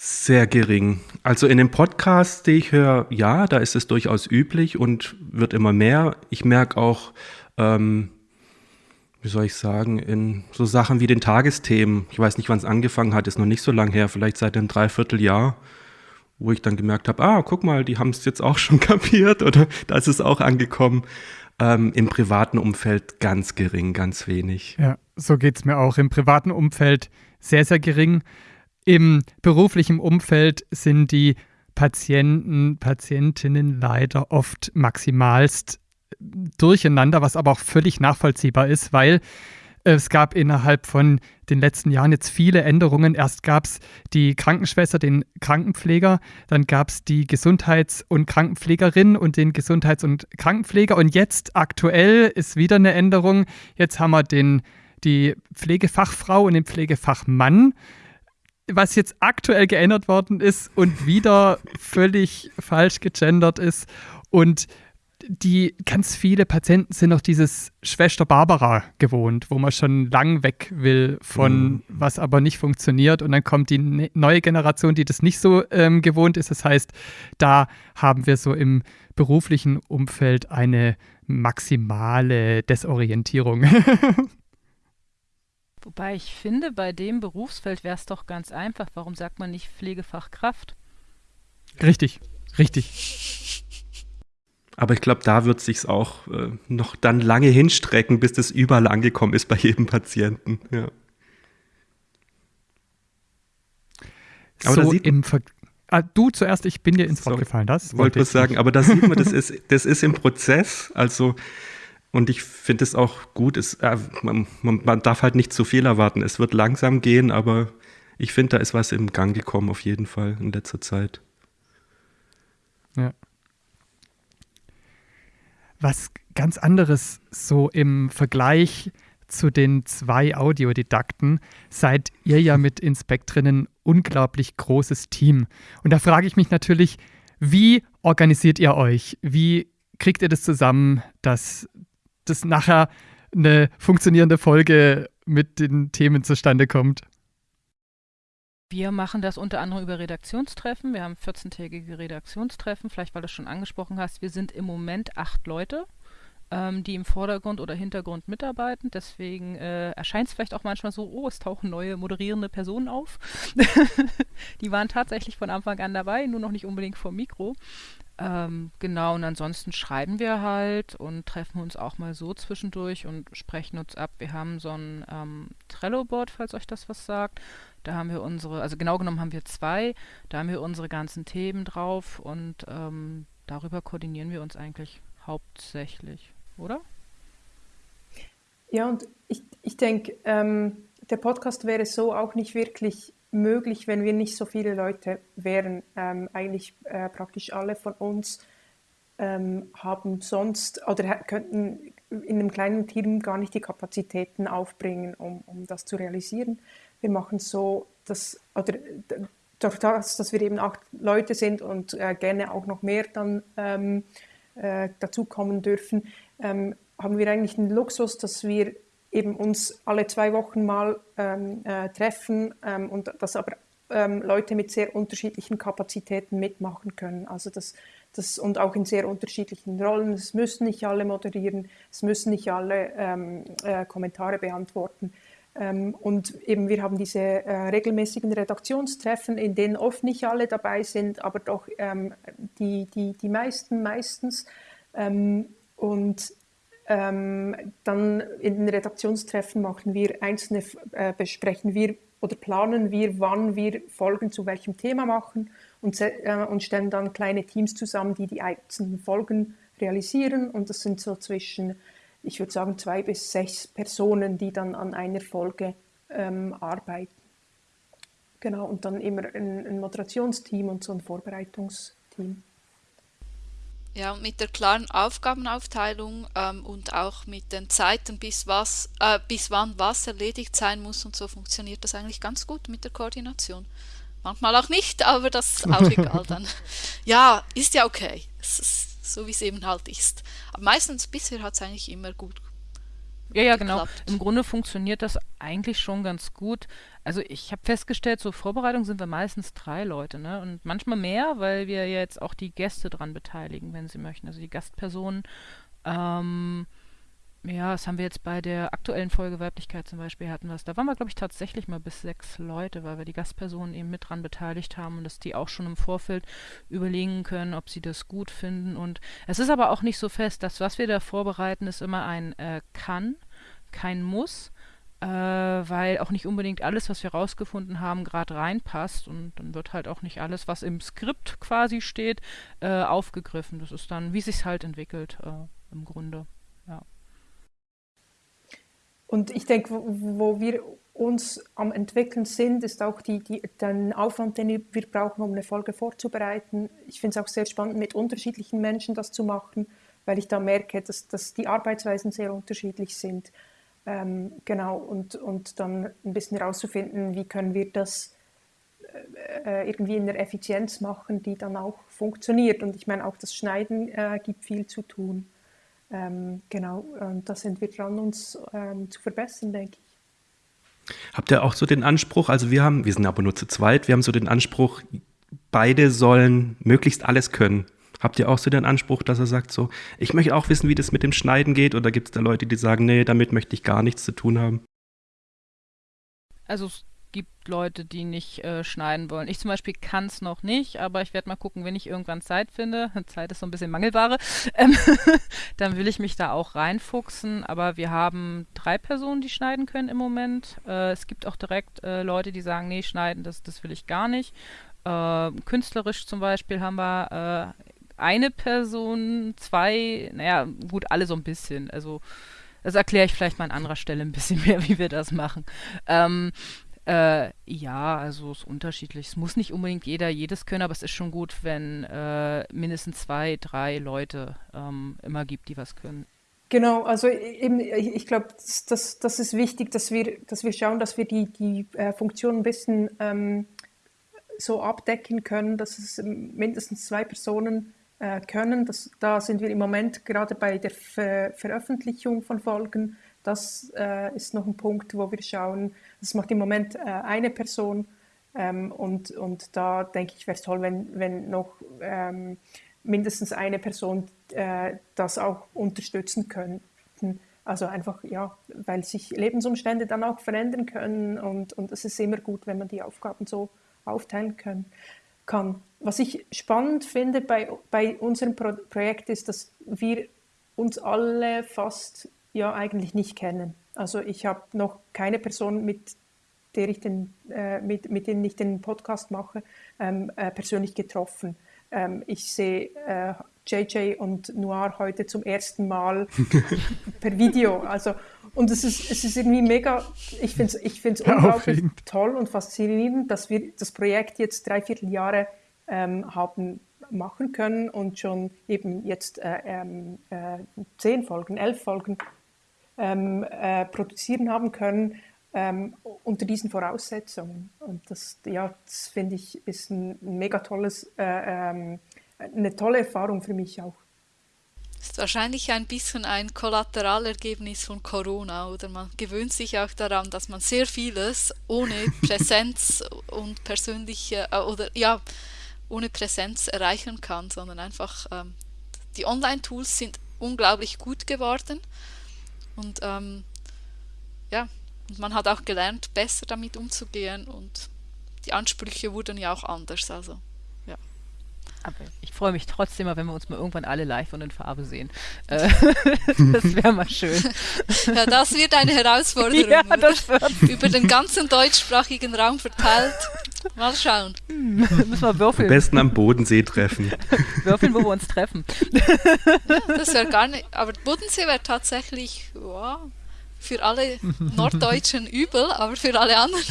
Speaker 3: Sehr gering. Also in dem Podcast, den ich höre, ja, da ist es durchaus üblich und wird immer mehr. Ich merke auch, ähm, wie soll ich sagen, in so Sachen wie den Tagesthemen, ich weiß nicht, wann es angefangen hat, ist noch nicht so lange her, vielleicht seit einem Dreivierteljahr, wo ich dann gemerkt habe, ah, guck mal, die haben es jetzt auch schon kapiert oder da ist es auch angekommen. Ähm, Im privaten Umfeld ganz gering, ganz wenig.
Speaker 2: Ja, so geht es mir auch. Im privaten Umfeld sehr, sehr gering. Im beruflichen Umfeld sind die Patienten, Patientinnen leider oft maximalst durcheinander, was aber auch völlig nachvollziehbar ist, weil es gab innerhalb von den letzten Jahren jetzt viele Änderungen. Erst gab es die Krankenschwester, den Krankenpfleger, dann gab es die Gesundheits- und Krankenpflegerin und den Gesundheits- und Krankenpfleger und jetzt aktuell ist wieder eine Änderung. Jetzt haben wir den, die Pflegefachfrau und den Pflegefachmann was jetzt aktuell geändert worden ist und wieder völlig falsch gegendert ist. Und die ganz viele Patienten sind noch dieses Schwester Barbara gewohnt, wo man schon lang weg will von mhm. was aber nicht funktioniert. Und dann kommt die ne neue Generation, die das nicht so ähm, gewohnt ist. Das heißt, da haben wir so im beruflichen Umfeld eine maximale Desorientierung.
Speaker 5: Wobei ich finde, bei dem Berufsfeld wäre es doch ganz einfach. Warum sagt man nicht Pflegefachkraft?
Speaker 2: Richtig, richtig.
Speaker 3: Aber ich glaube, da wird sich auch äh, noch dann lange hinstrecken, bis das überall angekommen ist bei jedem Patienten. Ja.
Speaker 2: Aber so im Ver ah, du zuerst, ich bin dir ins Wort gefallen. Das
Speaker 3: wollte ich sagen. Aber da sieht man, das ist, das ist im Prozess. Also und ich finde es auch gut, es, äh, man, man, darf halt nicht zu viel erwarten. Es wird langsam gehen, aber ich finde, da ist was im Gang gekommen, auf jeden Fall in letzter Zeit.
Speaker 2: Ja. Was ganz anderes so im Vergleich zu den zwei Audiodidakten seid ihr ja mit Inspektrinnen unglaublich großes Team. Und da frage ich mich natürlich, wie organisiert ihr euch? Wie kriegt ihr das zusammen, dass dass nachher eine funktionierende Folge mit den Themen zustande kommt.
Speaker 5: Wir machen das unter anderem über Redaktionstreffen. Wir haben 14-tägige Redaktionstreffen, vielleicht weil du es schon angesprochen hast. Wir sind im Moment acht Leute, ähm, die im Vordergrund oder Hintergrund mitarbeiten. Deswegen äh, erscheint es vielleicht auch manchmal so, oh, es tauchen neue moderierende Personen auf. die waren tatsächlich von Anfang an dabei, nur noch nicht unbedingt vor Mikro. Ähm, genau, und ansonsten schreiben wir halt und treffen uns auch mal so zwischendurch und sprechen uns ab. Wir haben so ein ähm, Trello-Board, falls euch das was sagt. Da haben wir unsere, also genau genommen haben wir zwei, da haben wir unsere ganzen Themen drauf und ähm, darüber koordinieren wir uns eigentlich hauptsächlich, oder?
Speaker 1: Ja, und ich, ich denke, ähm, der Podcast wäre so auch nicht wirklich möglich, wenn wir nicht so viele Leute wären. Ähm, eigentlich äh, praktisch alle von uns ähm, haben sonst oder könnten in einem kleinen Team gar nicht die Kapazitäten aufbringen, um, um das zu realisieren. Wir machen so, dass, oder durch das, dass wir eben acht Leute sind und äh, gerne auch noch mehr dann ähm, äh, dazukommen dürfen, ähm, haben wir eigentlich den Luxus, dass wir eben uns alle zwei Wochen mal ähm, äh, treffen ähm, und dass aber ähm, Leute mit sehr unterschiedlichen Kapazitäten mitmachen können. Also das, das, und auch in sehr unterschiedlichen Rollen. Es müssen nicht alle moderieren, es müssen nicht alle ähm, äh, Kommentare beantworten. Ähm, und eben wir haben diese äh, regelmäßigen Redaktionstreffen, in denen oft nicht alle dabei sind, aber doch ähm, die, die, die meisten meistens. Und ähm, dann in den Redaktionstreffen machen wir einzelne, äh, besprechen wir oder planen wir, wann wir Folgen zu welchem Thema machen und, äh, und stellen dann kleine Teams zusammen, die die einzelnen Folgen realisieren. Und das sind so zwischen ich würde sagen, zwei bis sechs Personen, die dann an einer Folge ähm, arbeiten. Genau, und dann immer ein, ein Moderationsteam und so ein Vorbereitungsteam.
Speaker 4: Ja, und mit der klaren Aufgabenaufteilung ähm, und auch mit den Zeiten, bis, was, äh, bis wann was erledigt sein muss und so funktioniert das eigentlich ganz gut mit der Koordination. Manchmal auch nicht, aber das ist auch egal dann. Ja, ist ja okay. Es ist, so wie es eben halt ist. Aber meistens bisher hat es eigentlich immer gut
Speaker 5: ja, ja, genau. Im Grunde funktioniert das eigentlich schon ganz gut. Also ich habe festgestellt, zur Vorbereitung sind wir meistens drei Leute, ne? Und manchmal mehr, weil wir jetzt auch die Gäste dran beteiligen, wenn sie möchten. Also die Gastpersonen. Ähm, ja, das haben wir jetzt bei der aktuellen Folge Weiblichkeit zum Beispiel hatten wir. Da waren wir, glaube ich, tatsächlich mal bis sechs Leute, weil wir die Gastpersonen eben mit dran beteiligt haben und dass die auch schon im Vorfeld überlegen können, ob sie das gut finden. Und es ist aber auch nicht so fest, dass was wir da vorbereiten, ist immer ein äh, kann, kein muss, äh, weil auch nicht unbedingt alles, was wir rausgefunden haben, gerade reinpasst. Und dann wird halt auch nicht alles, was im Skript quasi steht, äh, aufgegriffen. Das ist dann, wie sich halt entwickelt äh, im Grunde.
Speaker 1: Und ich denke, wo, wo wir uns am entwickeln sind, ist auch die, die, den Aufwand, den wir brauchen, um eine Folge vorzubereiten. Ich finde es auch sehr spannend, mit unterschiedlichen Menschen das zu machen, weil ich da merke, dass, dass die Arbeitsweisen sehr unterschiedlich sind. Ähm, genau, und, und dann ein bisschen herauszufinden, wie können wir das äh, irgendwie in der Effizienz machen, die dann auch funktioniert. Und ich meine, auch das Schneiden äh, gibt viel zu tun. Ähm, genau, und da sind wir dran, uns ähm, zu verbessern, denke ich.
Speaker 3: Habt ihr auch so den Anspruch, also wir haben, wir sind aber nur zu zweit, wir haben so den Anspruch, beide sollen möglichst alles können. Habt ihr auch so den Anspruch, dass er sagt so, ich möchte auch wissen, wie das mit dem Schneiden geht? Oder gibt es da Leute, die sagen, nee, damit möchte ich gar nichts zu tun haben?
Speaker 5: Also gibt Leute, die nicht äh, schneiden wollen. Ich zum Beispiel kann es noch nicht, aber ich werde mal gucken, wenn ich irgendwann Zeit finde. Zeit ist so ein bisschen Mangelware. Ähm, dann will ich mich da auch reinfuchsen. Aber wir haben drei Personen, die schneiden können im Moment. Äh, es gibt auch direkt äh, Leute, die sagen, nee, schneiden, das, das will ich gar nicht. Äh, künstlerisch zum Beispiel haben wir äh, eine Person, zwei, naja, gut, alle so ein bisschen. Also das erkläre ich vielleicht mal an anderer Stelle ein bisschen mehr, wie wir das machen. Ähm, äh, ja, also es ist unterschiedlich. Es muss nicht unbedingt jeder jedes können, aber es ist schon gut, wenn äh, mindestens zwei, drei Leute ähm, immer gibt, die was können.
Speaker 1: Genau, also eben, ich glaube, das, das, das, ist wichtig, dass wir, dass wir schauen, dass wir die, die äh, Funktion ein bisschen ähm, so abdecken können, dass es mindestens zwei Personen äh, können. Das, da sind wir im Moment gerade bei der Ver Veröffentlichung von Folgen das äh, ist noch ein Punkt, wo wir schauen, das macht im Moment äh, eine Person ähm, und, und da denke ich, wäre es toll, wenn, wenn noch ähm, mindestens eine Person äh, das auch unterstützen könnten. Also einfach, ja, weil sich Lebensumstände dann auch verändern können und, und es ist immer gut, wenn man die Aufgaben so aufteilen können, kann. Was ich spannend finde bei, bei unserem Pro Projekt ist, dass wir uns alle fast ja eigentlich nicht kennen. Also ich habe noch keine Person, mit der ich den, äh, mit, mit denen ich den Podcast mache, ähm, äh, persönlich getroffen. Ähm, ich sehe äh, JJ und Noir heute zum ersten Mal per Video. Also, und es ist, es ist irgendwie mega, ich finde es ich find's unglaublich toll und faszinierend, dass wir das Projekt jetzt drei Vierteljahre ähm, haben machen können und schon eben jetzt äh, ähm, äh, zehn Folgen, elf Folgen ähm, äh, produzieren haben können ähm, unter diesen Voraussetzungen. Und das, ja, das finde ich, ist ein, mega tolles, äh, ähm, eine tolle Erfahrung für mich auch.
Speaker 4: ist wahrscheinlich ein bisschen ein Kollaterallergebnis von Corona oder man gewöhnt sich auch daran, dass man sehr vieles ohne Präsenz und persönliche äh, oder ja ohne Präsenz erreichen kann, sondern einfach ähm, die Online-Tools sind unglaublich gut geworden und ähm, ja und man hat auch gelernt, besser damit umzugehen und die Ansprüche wurden ja auch anders. Also
Speaker 5: aber ich freue mich trotzdem mal, wenn wir uns mal irgendwann alle live und in Farbe sehen. Äh, das wäre mal schön.
Speaker 4: Ja, das wird eine Herausforderung. Ja, das wird. Über den ganzen deutschsprachigen Raum verteilt. Mal schauen.
Speaker 5: Hm, müssen wir würfeln.
Speaker 3: Am besten am Bodensee treffen.
Speaker 5: würfeln, wo wir uns treffen.
Speaker 4: Ja, das wäre gar nicht. Aber Bodensee wäre tatsächlich wow, für alle Norddeutschen übel, aber für alle anderen.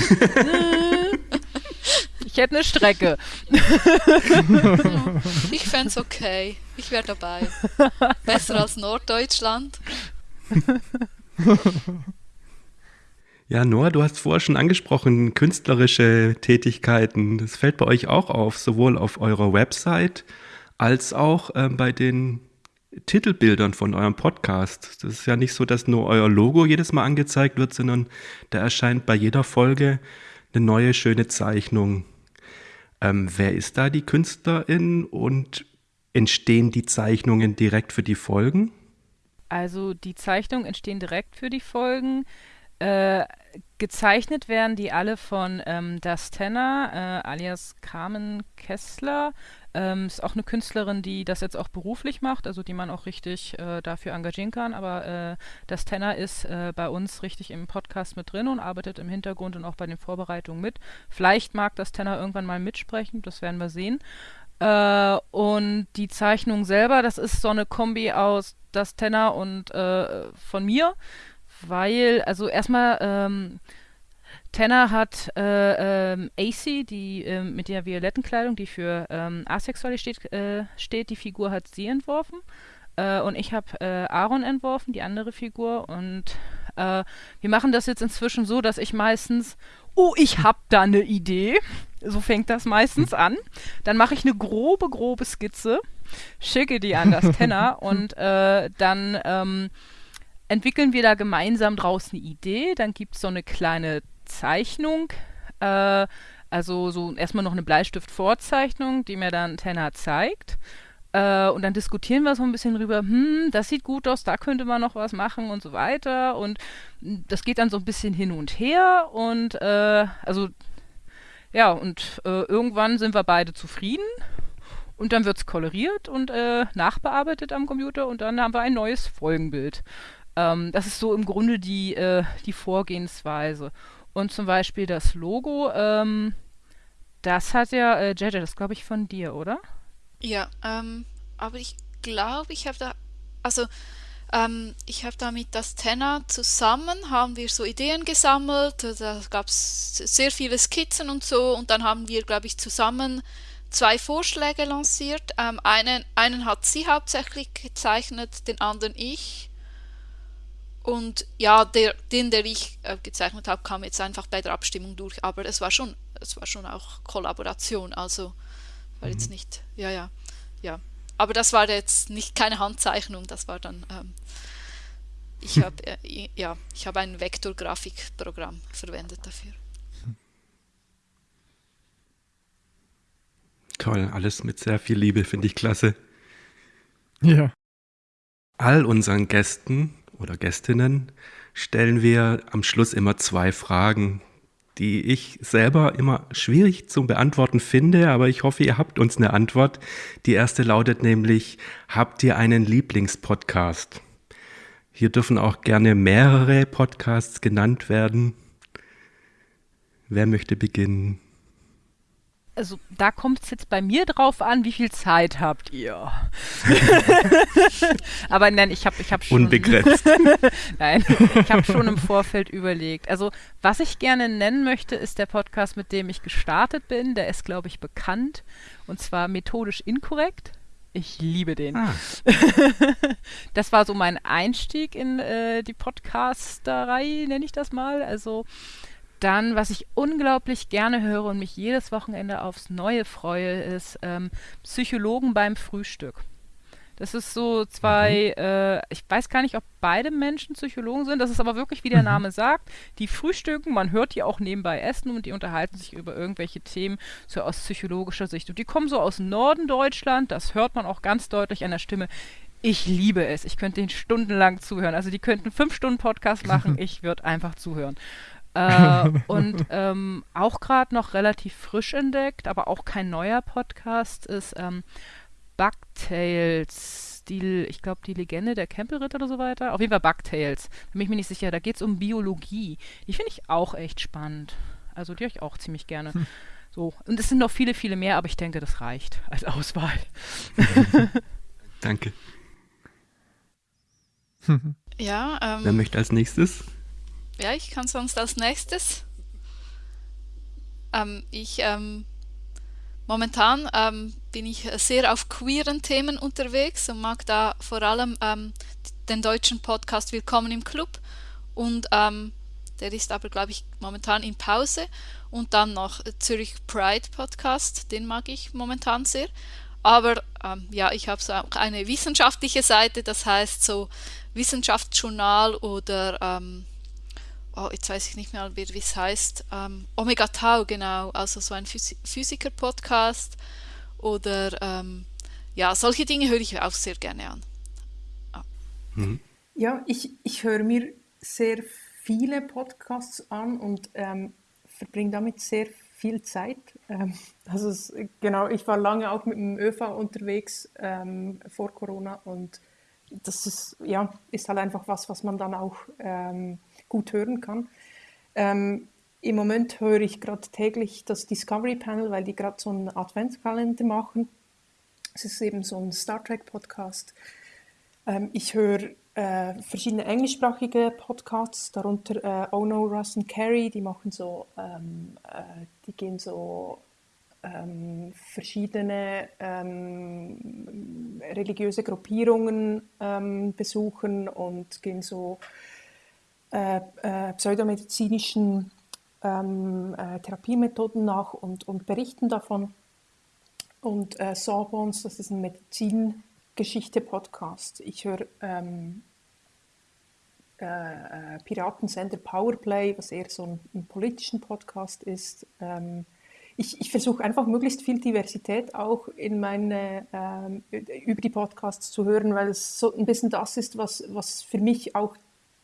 Speaker 5: Ich hätte eine Strecke.
Speaker 4: ich fände es okay. Ich wäre dabei. Besser als Norddeutschland.
Speaker 3: Ja, Noah, du hast vorher schon angesprochen, künstlerische Tätigkeiten. Das fällt bei euch auch auf, sowohl auf eurer Website als auch äh, bei den Titelbildern von eurem Podcast. Das ist ja nicht so, dass nur euer Logo jedes Mal angezeigt wird, sondern da erscheint bei jeder Folge eine neue schöne Zeichnung. Ähm, wer ist da die Künstlerin und entstehen die Zeichnungen direkt für die Folgen?
Speaker 5: Also die Zeichnungen entstehen direkt für die Folgen. Äh, gezeichnet werden die alle von ähm, Das Tenner, äh, alias Carmen Kessler. Ähm, ist auch eine Künstlerin, die das jetzt auch beruflich macht, also die man auch richtig äh, dafür engagieren kann. Aber äh, das Tenor ist äh, bei uns richtig im Podcast mit drin und arbeitet im Hintergrund und auch bei den Vorbereitungen mit. Vielleicht mag das Tenor irgendwann mal mitsprechen, das werden wir sehen. Äh, und die Zeichnung selber, das ist so eine Kombi aus das Tenor und äh, von mir, weil, also erstmal, ähm, Tanner hat äh, ähm, AC, die äh, mit der violetten Kleidung, die für ähm, Asexualität steht, äh, steht, die Figur hat sie entworfen. Äh, und ich habe äh, Aaron entworfen, die andere Figur. Und äh, wir machen das jetzt inzwischen so, dass ich meistens, oh, ich habe da eine Idee. So fängt das meistens an. Dann mache ich eine grobe, grobe Skizze, schicke die an das Tenner und dann ähm, entwickeln wir da gemeinsam draus eine Idee. Dann gibt es so eine kleine Zeichnung. Äh, also so erstmal noch eine Bleistift-Vorzeichnung, die mir dann Tenner zeigt. Äh, und dann diskutieren wir so ein bisschen drüber, hm, das sieht gut aus, da könnte man noch was machen und so weiter. Und das geht dann so ein bisschen hin und her. Und äh, also ja, und äh, irgendwann sind wir beide zufrieden. Und dann wird es koloriert und äh, nachbearbeitet am Computer und dann haben wir ein neues Folgenbild. Ähm, das ist so im Grunde die, äh, die Vorgehensweise. Und zum Beispiel das Logo, ähm, das hat ja, äh, Jaja, das glaube ich von dir, oder?
Speaker 4: Ja, ähm, aber ich glaube, ich habe da, also ähm, ich habe da mit das Tenor zusammen, haben wir so Ideen gesammelt, da gab es sehr viele Skizzen und so und dann haben wir, glaube ich, zusammen zwei Vorschläge lanciert. Ähm, einen, einen hat sie hauptsächlich gezeichnet, den anderen ich. Und ja, der, den, der ich äh, gezeichnet habe, kam jetzt einfach bei der Abstimmung durch. Aber es war schon, es war schon auch Kollaboration. Also war mhm. jetzt nicht, ja, ja, ja. Aber das war jetzt nicht keine Handzeichnung, das war dann, ähm, ich habe, äh, ja, ich habe ein Vektorgrafikprogramm verwendet dafür.
Speaker 3: Toll, alles mit sehr viel Liebe, finde ich klasse.
Speaker 2: Ja.
Speaker 3: All unseren Gästen oder Gästinnen stellen wir am Schluss immer zwei Fragen, die ich selber immer schwierig zu beantworten finde, aber ich hoffe, ihr habt uns eine Antwort. Die erste lautet nämlich, habt ihr einen Lieblingspodcast? Hier dürfen auch gerne mehrere Podcasts genannt werden. Wer möchte beginnen?
Speaker 5: Also da kommt es jetzt bei mir drauf an, wie viel Zeit habt ihr. Aber nein, ich habe ich hab schon.
Speaker 3: Unbegrenzt.
Speaker 5: nein, ich habe schon im Vorfeld überlegt. Also, was ich gerne nennen möchte, ist der Podcast, mit dem ich gestartet bin. Der ist, glaube ich, bekannt. Und zwar methodisch inkorrekt. Ich liebe den. Ah. das war so mein Einstieg in äh, die Podcasterei, nenne ich das mal. Also dann, was ich unglaublich gerne höre und mich jedes Wochenende aufs Neue freue, ist ähm, Psychologen beim Frühstück. Das ist so zwei, mhm. äh, ich weiß gar nicht, ob beide Menschen Psychologen sind. Das ist aber wirklich, wie der mhm. Name sagt, die frühstücken, man hört die auch nebenbei essen und die unterhalten sich über irgendwelche Themen so aus psychologischer Sicht. Und die kommen so aus Norden Deutschland, das hört man auch ganz deutlich an der Stimme. Ich liebe es. Ich könnte ihnen stundenlang zuhören. Also die könnten fünf Stunden Podcast machen. Ich würde einfach zuhören. Äh, und ähm, auch gerade noch relativ frisch entdeckt, aber auch kein neuer Podcast ist ähm, Bugtails. Die, ich glaube, die Legende der Campelritter oder so weiter. Auf jeden Fall Bugtails. Da bin ich mir nicht sicher. Da geht es um Biologie. Die finde ich auch echt spannend. Also die höre ich auch ziemlich gerne. Hm. So. Und es sind noch viele, viele mehr, aber ich denke, das reicht als Auswahl.
Speaker 3: Danke.
Speaker 4: ja, ähm,
Speaker 3: Wer möchte als nächstes?
Speaker 4: Ja, ich kann sonst als nächstes. Ähm, ich ähm, momentan ähm, bin ich sehr auf queeren Themen unterwegs und mag da vor allem ähm, den deutschen Podcast Willkommen im Club und ähm, der ist aber glaube ich momentan in Pause und dann noch Zürich Pride Podcast, den mag ich momentan sehr. Aber ähm, ja, ich habe so auch eine wissenschaftliche Seite, das heißt so Wissenschaftsjournal oder ähm, oh, jetzt weiß ich nicht mehr, wie es heißt, ähm, Omega Tau, genau, also so ein Phys Physiker-Podcast oder ähm, ja, solche Dinge höre ich auch sehr gerne an.
Speaker 1: Ah. Mhm. Ja, ich, ich höre mir sehr viele Podcasts an und ähm, verbringe damit sehr viel Zeit. Ähm, also es, genau, ich war lange auch mit dem ÖV unterwegs ähm, vor Corona und das ist, ja, ist halt einfach was, was man dann auch ähm, gut hören kann. Ähm, Im Moment höre ich gerade täglich das Discovery Panel, weil die gerade so einen Adventskalender machen. Es ist eben so ein Star Trek Podcast. Ähm, ich höre äh, verschiedene englischsprachige Podcasts, darunter äh, Oh No, Russ and Carrie, die machen so, ähm, äh, die gehen so ähm, verschiedene ähm, religiöse Gruppierungen ähm, besuchen und gehen so äh, äh, pseudomedizinischen ähm, äh, Therapiemethoden nach und, und berichten davon. Und äh, Sawbones, das ist ein Medizingeschichte-Podcast. Ich höre ähm, äh, Piratensender Powerplay, was eher so ein, ein politischen Podcast ist. Ähm, ich, ich versuche einfach möglichst viel Diversität auch in meine, ähm, über die Podcasts zu hören, weil es so ein bisschen das ist, was, was für mich auch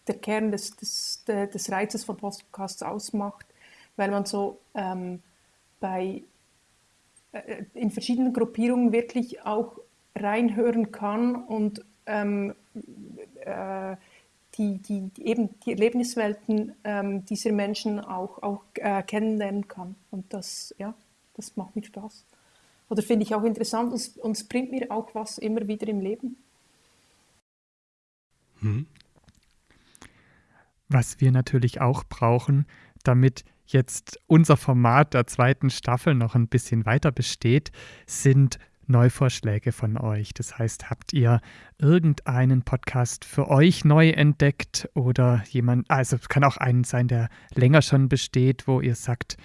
Speaker 1: der Kern des, des, des Reizes von Podcasts ausmacht, weil man so ähm, bei, äh, in verschiedenen Gruppierungen wirklich auch reinhören kann und ähm, äh, die, die, eben die Erlebniswelten ähm, dieser Menschen auch, auch äh, kennenlernen kann. Und das, ja, das macht mir Spaß. Oder finde ich auch interessant und, und es bringt mir auch was immer wieder im Leben.
Speaker 2: Hm. Was wir natürlich auch brauchen, damit jetzt unser Format der zweiten Staffel noch ein bisschen weiter besteht, sind Neuvorschläge von euch. Das heißt, habt ihr irgendeinen Podcast für euch neu entdeckt oder jemand, also es kann auch einen sein, der länger schon besteht, wo ihr sagt,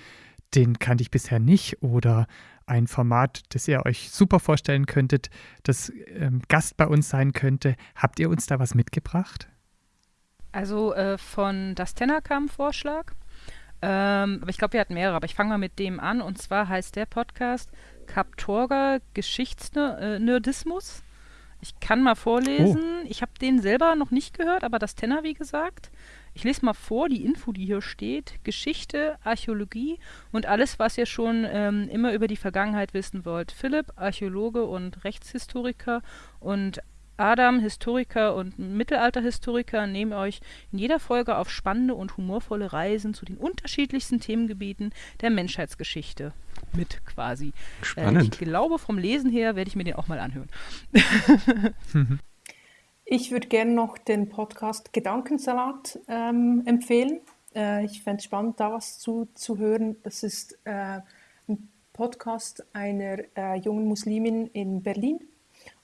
Speaker 2: den kannte ich bisher nicht oder ein Format, das ihr euch super vorstellen könntet, das ähm, Gast bei uns sein könnte. Habt ihr uns da was mitgebracht?
Speaker 5: Also äh, von Das Tenor kam ein Vorschlag. Ähm, aber ich glaube, wir hatten mehrere, aber ich fange mal mit dem an. Und zwar heißt der Podcast Kaptorga Geschichtsnerdismus. Ich kann mal vorlesen. Oh. Ich habe den selber noch nicht gehört, aber das Tenor, wie gesagt. Ich lese mal vor, die Info, die hier steht. Geschichte, Archäologie und alles, was ihr schon ähm, immer über die Vergangenheit wissen wollt. Philipp, Archäologe und Rechtshistoriker und Adam, Historiker und Mittelalterhistoriker, nehmen euch in jeder Folge auf spannende und humorvolle Reisen zu den unterschiedlichsten Themengebieten der Menschheitsgeschichte mit quasi.
Speaker 3: Spannend.
Speaker 5: Äh, ich glaube, vom Lesen her werde ich mir den auch mal anhören.
Speaker 1: ich würde gerne noch den Podcast Gedankensalat ähm, empfehlen. Äh, ich fände es spannend, da was zu, zu hören. Das ist äh, ein Podcast einer äh, jungen Muslimin in Berlin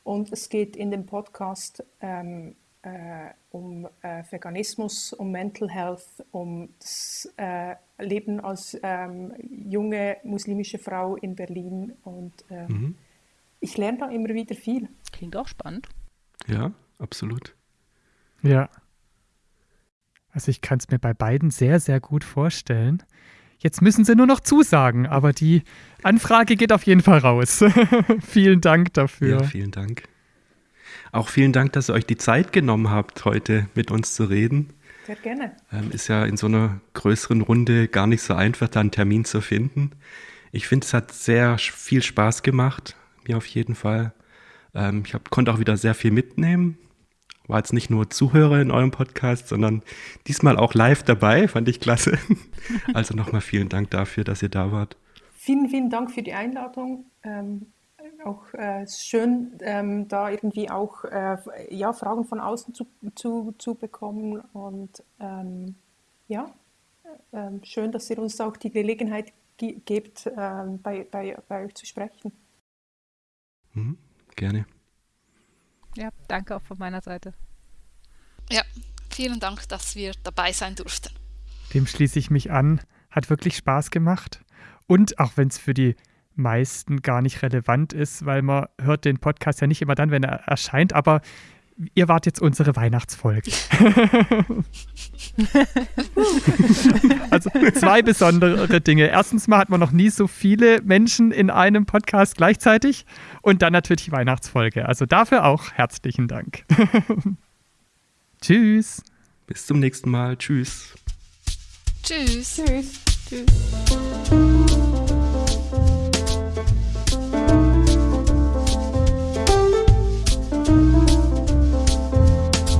Speaker 1: und es geht in dem Podcast ähm, äh, um äh, Veganismus, um Mental Health, um das äh, Leben als ähm, junge muslimische Frau in Berlin. Und ähm, mhm. ich lerne da immer wieder viel.
Speaker 5: Klingt auch spannend.
Speaker 3: Ja, absolut.
Speaker 2: Ja. Also ich kann es mir bei beiden sehr, sehr gut vorstellen. Jetzt müssen sie nur noch zusagen, aber die Anfrage geht auf jeden Fall raus. vielen Dank dafür.
Speaker 3: Ja, vielen Dank. Auch vielen Dank, dass ihr euch die Zeit genommen habt, heute mit uns zu reden.
Speaker 1: Sehr gerne.
Speaker 3: Ähm, ist ja in so einer größeren Runde gar nicht so einfach, da einen Termin zu finden. Ich finde, es hat sehr viel Spaß gemacht, mir auf jeden Fall. Ähm, ich hab, konnte auch wieder sehr viel mitnehmen. War jetzt nicht nur Zuhörer in eurem Podcast, sondern diesmal auch live dabei, fand ich klasse. Also nochmal vielen Dank dafür, dass ihr da wart.
Speaker 1: Vielen, vielen Dank für die Einladung. Ähm, auch äh, schön, ähm, da irgendwie auch äh, ja, Fragen von außen zu, zu, zu bekommen. Und ähm, ja, äh, schön, dass ihr uns auch die Gelegenheit ge gebt, ähm, bei, bei, bei euch zu sprechen.
Speaker 3: Mhm, gerne.
Speaker 5: Ja, danke auch von meiner Seite.
Speaker 4: Ja, vielen Dank, dass wir dabei sein durften.
Speaker 2: Dem schließe ich mich an. Hat wirklich Spaß gemacht. Und auch wenn es für die meisten gar nicht relevant ist, weil man hört den Podcast ja nicht immer dann, wenn er erscheint, aber ihr wart jetzt unsere Weihnachtsfolge. also zwei besondere Dinge. Erstens mal hat man noch nie so viele Menschen in einem Podcast gleichzeitig und dann natürlich die Weihnachtsfolge. Also dafür auch herzlichen Dank. Tschüss.
Speaker 3: Bis zum nächsten Mal. Tschüss.
Speaker 4: Tschüss.
Speaker 1: Tschüss. Tschüss.